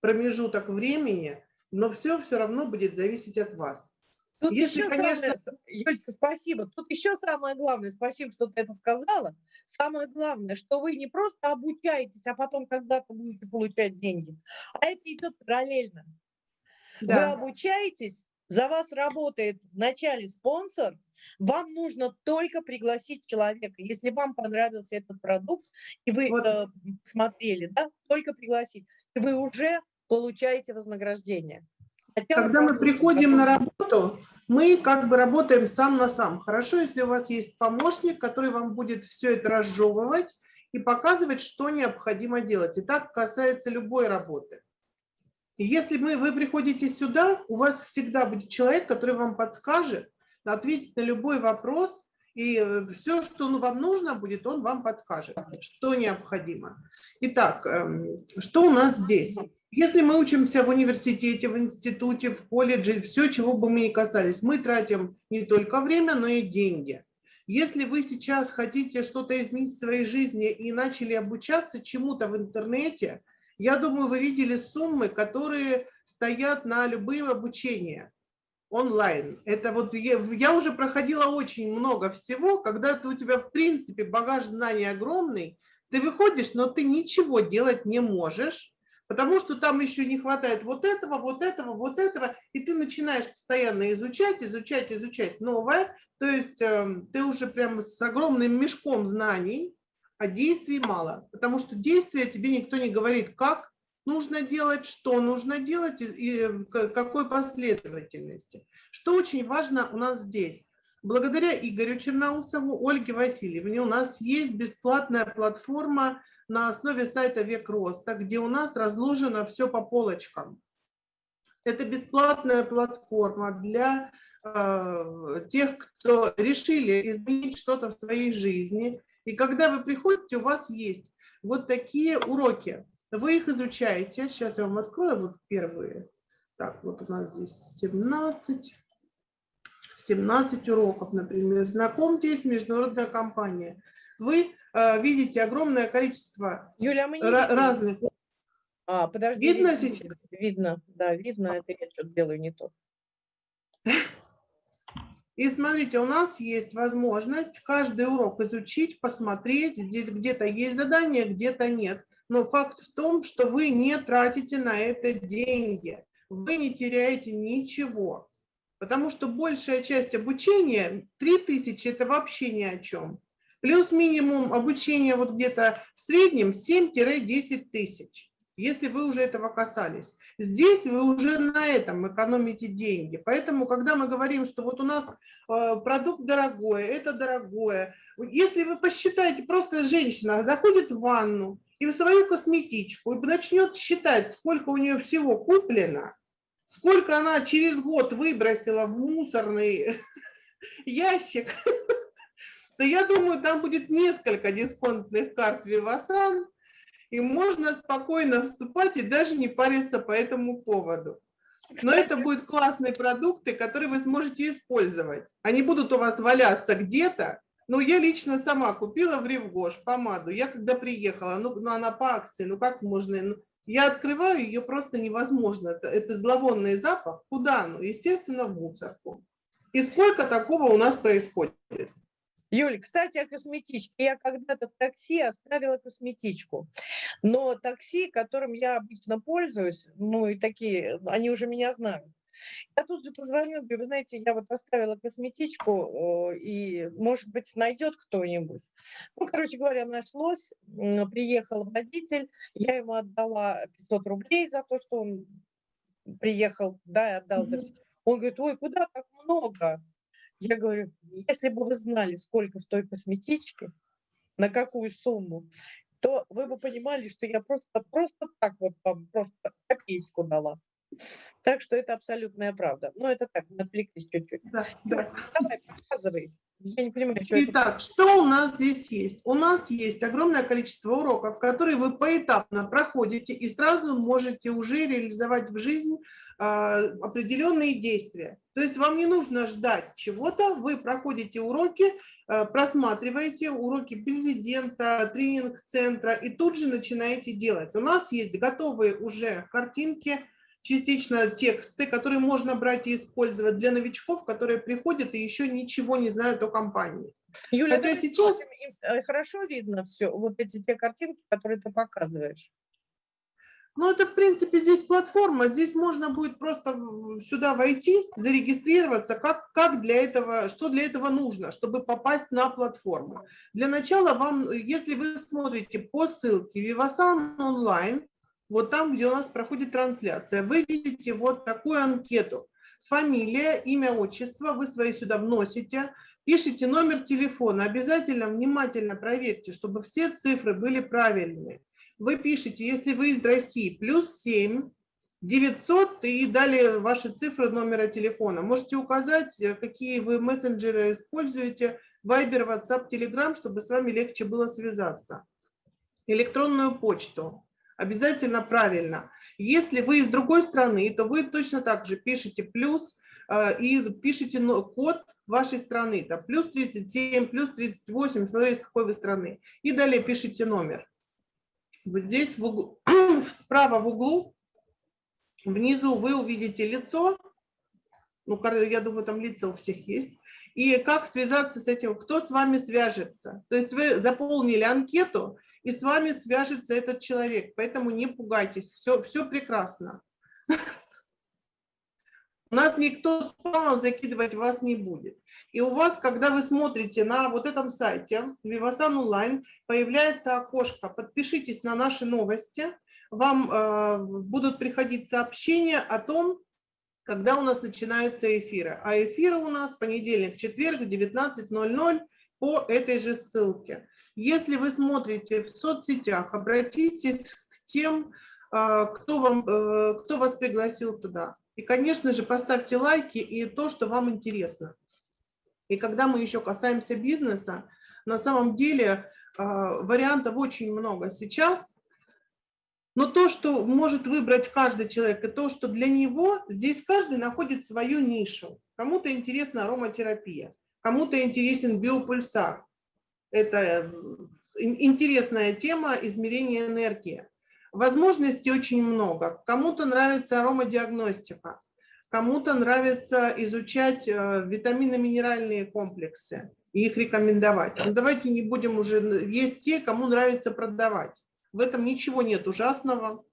промежуток времени, но все все равно будет зависеть от вас. Тут Если, еще конечно... самое, Юлька, спасибо. Тут еще самое главное, спасибо, что ты это сказала. Самое главное, что вы не просто обучаетесь, а потом когда-то будете получать деньги, а это идет параллельно. Да. Вы обучаетесь, за вас работает вначале спонсор, вам нужно только пригласить человека. Если вам понравился этот продукт, и вы вот. э, смотрели, да, только пригласить, и вы уже получаете вознаграждение. Хотя Когда мы приходим на работу, мы как бы работаем сам на сам. Хорошо, если у вас есть помощник, который вам будет все это разжевывать и показывать, что необходимо делать. И так касается любой работы. И если мы, вы приходите сюда, у вас всегда будет человек, который вам подскажет, ответит на любой вопрос, и э, все, что ну, вам нужно будет, он вам подскажет, что необходимо. Итак, эм, что у нас здесь? Если мы учимся в университете, в институте, в колледже, все, чего бы мы ни касались, мы тратим не только время, но и деньги. Если вы сейчас хотите что-то изменить в своей жизни и начали обучаться чему-то в интернете – я думаю, вы видели суммы, которые стоят на любые обучения онлайн. Это вот я, я уже проходила очень много всего, когда ты, у тебя в принципе багаж знаний огромный, ты выходишь, но ты ничего делать не можешь, потому что там еще не хватает вот этого, вот этого, вот этого, и ты начинаешь постоянно изучать, изучать, изучать новое, то есть э, ты уже прям с огромным мешком знаний, а действий мало, потому что действия тебе никто не говорит, как нужно делать, что нужно делать и какой последовательности. Что очень важно у нас здесь. Благодаря Игорю Черноусову, Ольге Васильевне у нас есть бесплатная платформа на основе сайта Век Роста, где у нас разложено все по полочкам. Это бесплатная платформа для э, тех, кто решили изменить что-то в своей жизни, и когда вы приходите, у вас есть вот такие уроки. Вы их изучаете. Сейчас я вам открою вот первые. Так, вот у нас здесь 17. 17 уроков, например. Знакомьтесь, международная компания. вы э, видите огромное количество Юля, а мы не разных. А, подожди. Видно видно, сейчас? Видно, да, видно. Это я что-то делаю не то. И смотрите, у нас есть возможность каждый урок изучить, посмотреть. Здесь где-то есть задание, где-то нет. Но факт в том, что вы не тратите на это деньги. Вы не теряете ничего. Потому что большая часть обучения, 3000 это вообще ни о чем. Плюс минимум обучения вот где-то в среднем 7-10 тысяч, если вы уже этого касались. Здесь вы уже на этом экономите деньги. Поэтому, когда мы говорим, что вот у нас э, продукт дорогой, это дорогое, если вы посчитаете, просто женщина заходит в ванну и в свою косметичку и начнет считать, сколько у нее всего куплено, сколько она через год выбросила в мусорный [laughs] ящик, [laughs] то я думаю, там будет несколько дисконтных карт Вивасан, и можно спокойно вступать и даже не париться по этому поводу. Но это будут классные продукты, которые вы сможете использовать. Они будут у вас валяться где-то. Ну, я лично сама купила в Ревгош помаду. Я когда приехала, ну, ну, она по акции, ну как можно... ну, я открываю, ее просто невозможно. Это, это зловонный запах. Куда? Ну, естественно, в мусорку. И сколько такого у нас происходит? Юля, кстати, о косметичке. Я когда-то в такси оставила косметичку. Но такси, которым я обычно пользуюсь, ну и такие, они уже меня знают. Я тут же позвонила, говорю, вы знаете, я вот оставила косметичку, и, может быть, найдет кто-нибудь. Ну, короче говоря, нашлось, приехал водитель, я ему отдала 500 рублей за то, что он приехал, да, и отдал. всё. Он говорит, ой, куда так много? Я говорю, если бы вы знали, сколько в той косметичке, на какую сумму, то вы бы понимали, что я просто, просто так вот вам просто копеечку дала. Так что это абсолютная правда. Но это так, отвлеклись чуть-чуть. Да, да. Давай, показывай. Я не понимаю, что это. Итак, что у нас здесь есть? У нас есть огромное количество уроков, которые вы поэтапно проходите и сразу можете уже реализовать в жизнь определенные действия. То есть вам не нужно ждать чего-то, вы проходите уроки, а, просматриваете уроки президента, тренинг-центра и тут же начинаете делать. У нас есть готовые уже картинки, частично тексты, которые можно брать и использовать для новичков, которые приходят и еще ничего не знают о компании. Юля, Хотя сейчас- э, хорошо видно все, вот эти те картинки, которые ты показываешь. Ну, это, в принципе, здесь платформа, здесь можно будет просто сюда войти, зарегистрироваться, как, как для этого, что для этого нужно, чтобы попасть на платформу. Для начала вам, если вы смотрите по ссылке Vivasan онлайн, вот там, где у нас проходит трансляция, вы видите вот такую анкету. Фамилия, имя, отчество, вы свои сюда вносите, пишите номер телефона, обязательно внимательно проверьте, чтобы все цифры были правильные вы пишете, если вы из России, плюс 7, 900 и далее ваши цифры номера телефона. Можете указать, э, какие вы мессенджеры используете, Viber, WhatsApp, Telegram, чтобы с вами легче было связаться. Электронную почту. Обязательно правильно. Если вы из другой страны, то вы точно так же пишете плюс э, и пишите код вашей страны. Это плюс 37, плюс 38, смотря из какой вы страны. И далее пишите номер. Вот здесь в углу, [clears throat] справа в углу, внизу вы увидите лицо. Ну, я думаю, там лица у всех есть. И как связаться с этим, кто с вами свяжется. То есть вы заполнили анкету, и с вами свяжется этот человек. Поэтому не пугайтесь, все, все прекрасно. [laughs] У нас никто спамом закидывать вас не будет. И у вас, когда вы смотрите на вот этом сайте Vivasan Online, появляется окошко «Подпишитесь на наши новости». Вам э, будут приходить сообщения о том, когда у нас начинаются эфиры. А эфиры у нас понедельник, четверг, 19.00 по этой же ссылке. Если вы смотрите в соцсетях, обратитесь к тем, э, кто, вам, э, кто вас пригласил туда. И, конечно же, поставьте лайки и то, что вам интересно. И когда мы еще касаемся бизнеса, на самом деле э, вариантов очень много сейчас. Но то, что может выбрать каждый человек, и то, что для него, здесь каждый находит свою нишу. Кому-то интересна ароматерапия, кому-то интересен биопульсар, Это ин- интересная тема измерения энергии. Возможностей очень много. Кому-то нравится аромадиагностика, кому-то нравится изучать э, витаминно-минеральные комплексы и их рекомендовать. Но давайте не будем уже... Есть те, кому нравится продавать. В этом ничего нет ужасного.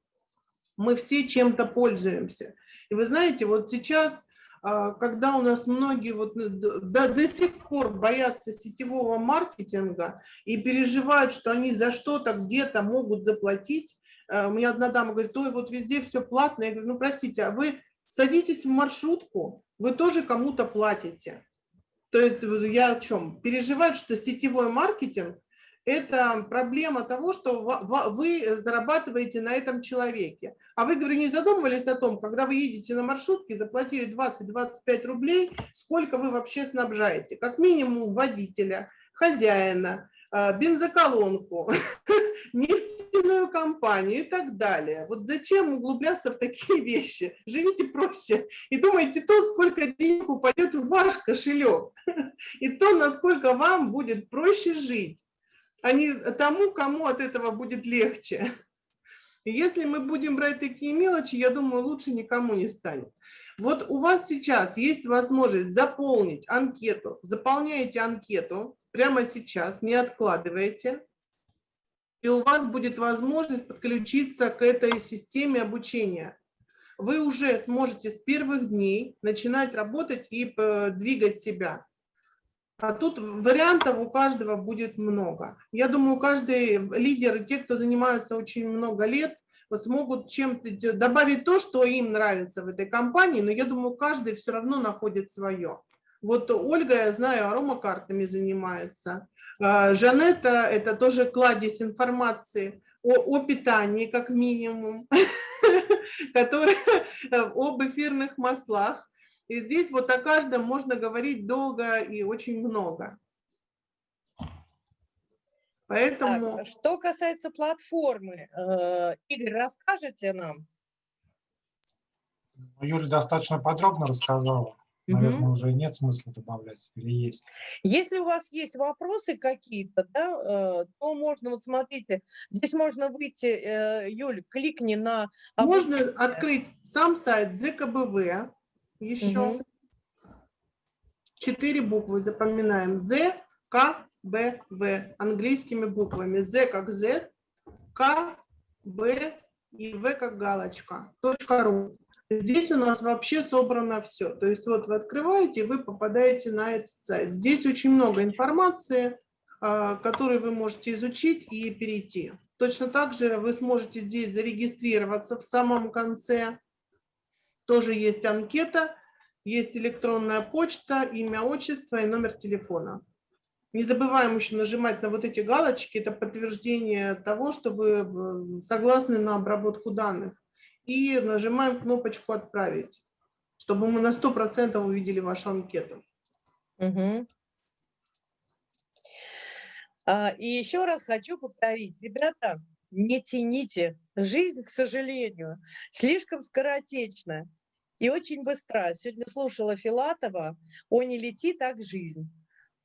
Мы все чем-то пользуемся. И вы знаете, вот сейчас, а, когда у нас многие вот э, до, до сих пор боятся сетевого маркетинга и переживают, что они за что-то где-то могут заплатить, у меня одна дама говорит, ой, вот везде все платно. Я говорю, ну простите, а вы садитесь в маршрутку, вы тоже кому-то платите. То есть я о чем? Переживать, что сетевой маркетинг – это проблема того, что вы зарабатываете на этом человеке. А вы, говорю, не задумывались о том, когда вы едете на маршрутке, заплатили 20-25 рублей, сколько вы вообще снабжаете? Как минимум водителя, хозяина, бензоколонку, [laughs] нефтяную компанию и так далее. Вот зачем углубляться в такие вещи? Живите проще и думайте то, сколько денег упадет в ваш кошелек, [laughs] и то, насколько вам будет проще жить, а не тому, кому от этого будет легче. [laughs] И если мы будем брать такие мелочи, я думаю, лучше никому не станет. Вот у вас сейчас есть возможность заполнить анкету. Заполняете анкету прямо сейчас, не откладываете. И у вас будет возможность подключиться к этой системе обучения. Вы уже сможете с первых дней начинать работать и э, двигать себя. А тут вариантов у каждого будет много. Я думаю, каждый лидер и те, кто занимаются очень много лет, смогут чем-то добавить то, что им нравится в этой компании, но я думаю, каждый все равно находит свое. Вот Ольга, я знаю, аромакартами занимается. А, Жанетта – это тоже кладезь информации о, о питании, как минимум, [laughs] которая [laughs] об эфирных маслах. И здесь вот о каждом можно говорить долго и очень много. Поэтому... Так, что касается платформы, э, Игорь, расскажете нам? Юля достаточно подробно рассказала. Наверное, Мгм. уже нет смысла добавлять или есть. Если у вас есть вопросы какие-то, да, э, то можно, вот смотрите, здесь можно выйти, э, Юль, кликни на... Можно открыть сам сайт ЗКБВ, еще Мгм. четыре буквы запоминаем. ЗКБВ английскими буквами. З как Z, К, Б и В как галочка. Точка ру. Здесь у нас вообще собрано все. То есть вот вы открываете, вы попадаете на этот сайт. Здесь очень много информации, а, которую вы можете изучить и перейти. Точно так же вы сможете здесь зарегистрироваться в самом конце. Тоже есть анкета, есть электронная почта, имя, отчество и номер телефона. Не забываем еще нажимать на вот эти галочки, это подтверждение того, что вы э, согласны на обработку данных. И нажимаем кнопочку «Отправить», чтобы мы на 100% увидели вашу анкету. Мгм. А, И еще раз хочу повторить, ребята, не тяните. Жизнь, к сожалению, слишком скоротечна и очень быстра. Сегодня слушала Филатова «О, не лети, так жизнь».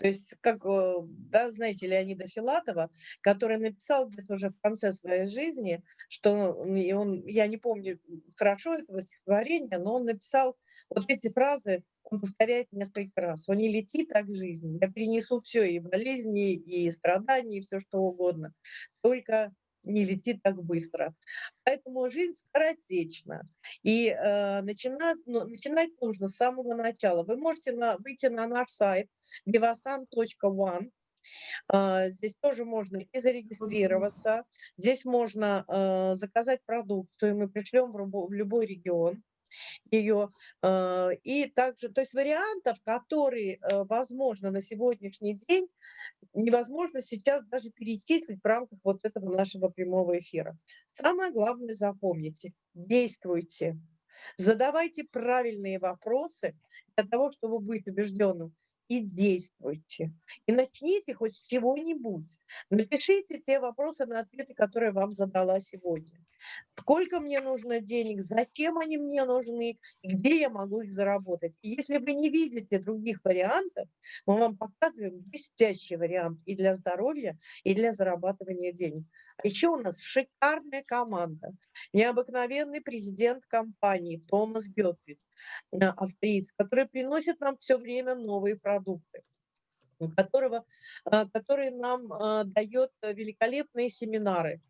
То есть, как, э, да, знаете, Леонида Филатова, который написал где-то уже в конце своей жизни, что и он, я не помню хорошо этого стихотворения, но он написал вот эти фразы, он повторяет несколько раз. Он не лети так жизнь. Я принесу все, и болезни, и страдания, и все что угодно. Только не лети так быстро. Поэтому жизнь скоротечна. И э, начинать, ну, начинать нужно с самого начала. Вы можете на, выйти на наш сайт devasan.one. А, Здесь тоже можно и зарегистрироваться. Здесь можно э, заказать продукцию. Мы пришлем в любой регион ее. э, И также, то есть вариантов, которые э, возможно на сегодняшний день, невозможно сейчас даже перечислить в рамках вот этого нашего прямого эфира. Самое главное запомните, действуйте, задавайте правильные вопросы для того, чтобы быть убежденным и действуйте. И начните хоть с чего-нибудь. Напишите те вопросы на ответы, которые вам задала сегодня. Сколько мне нужно денег, зачем они мне нужны, и где я могу их заработать. И если вы не видите других вариантов, мы вам показываем блестящий вариант и для здоровья, и для зарабатывания денег. А еще у нас шикарная команда, необыкновенный президент компании Томас Гетвит, э, австриец, который приносит нам все время новые продукты которого, э, который нам э, дает великолепные семинары.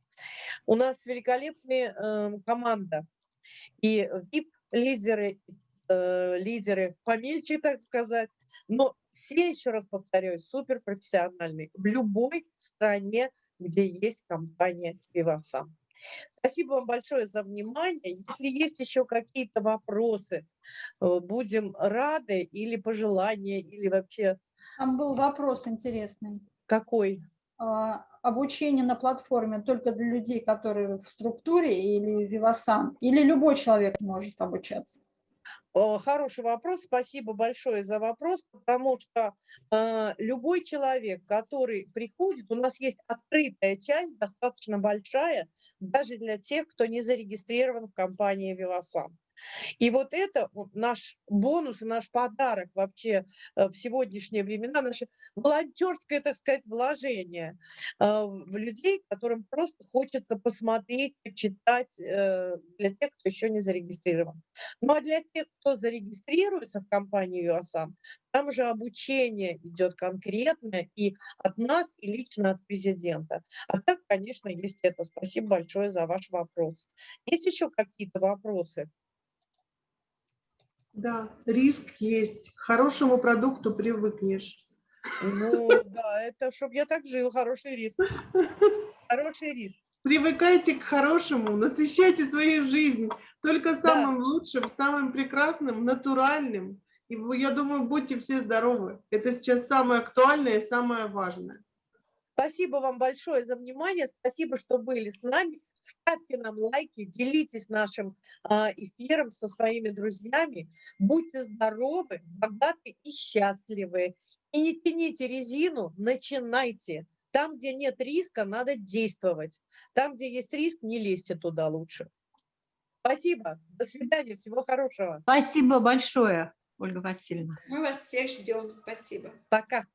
У нас великолепная команда. И VIP-лидеры, лидеры помельче, так сказать, но все, еще раз повторяю, суперпрофессиональные в любой стране, где есть компания Vivasan. Спасибо вам большое за внимание. Если есть еще какие-то вопросы, э, будем рады или пожелания, или вообще... Там был вопрос интересный. Какой? А, обучение на платформе только для людей, которые в структуре или Vivasan, или любой человек может обучаться? Хороший вопрос, спасибо большое за вопрос, потому что э, любой человек, который приходит, у нас есть открытая часть, достаточно большая, даже для тех, кто не зарегистрирован в компании Vivasan. И вот это наш бонус наш подарок вообще э, в сегодняшние времена, наше волонтерское, так сказать, вложение э, в людей, которым просто хочется посмотреть, почитать э, для тех, кто еще не зарегистрирован. Ну а для тех, кто зарегистрируется в компании UASAN, там уже обучение идет конкретное и от нас, и лично от президента. А так, конечно, есть это. Спасибо большое за ваш вопрос. Есть еще какие-то вопросы? Да, риск есть. К хорошему продукту привыкнешь. Ну, да, это чтобы я так жил, хороший риск. Хороший риск. Привыкайте к хорошему, насыщайте свою жизнь только самым да. лучшим, самым прекрасным, натуральным. И я думаю, будьте все здоровы. Это сейчас самое актуальное и самое важное. Спасибо вам большое за внимание. Спасибо, что были с нами. Ставьте нам лайки, делитесь нашим а, эфиром со своими друзьями. Будьте здоровы, богаты и счастливы. И не тяните резину, начинайте. Там, где нет риска, надо действовать. Там, где есть риск, не лезьте туда лучше. Спасибо. До свидания. Всего хорошего. Спасибо большое, Ольга Васильевна. Мы вас всех ждем. Спасибо. Пока.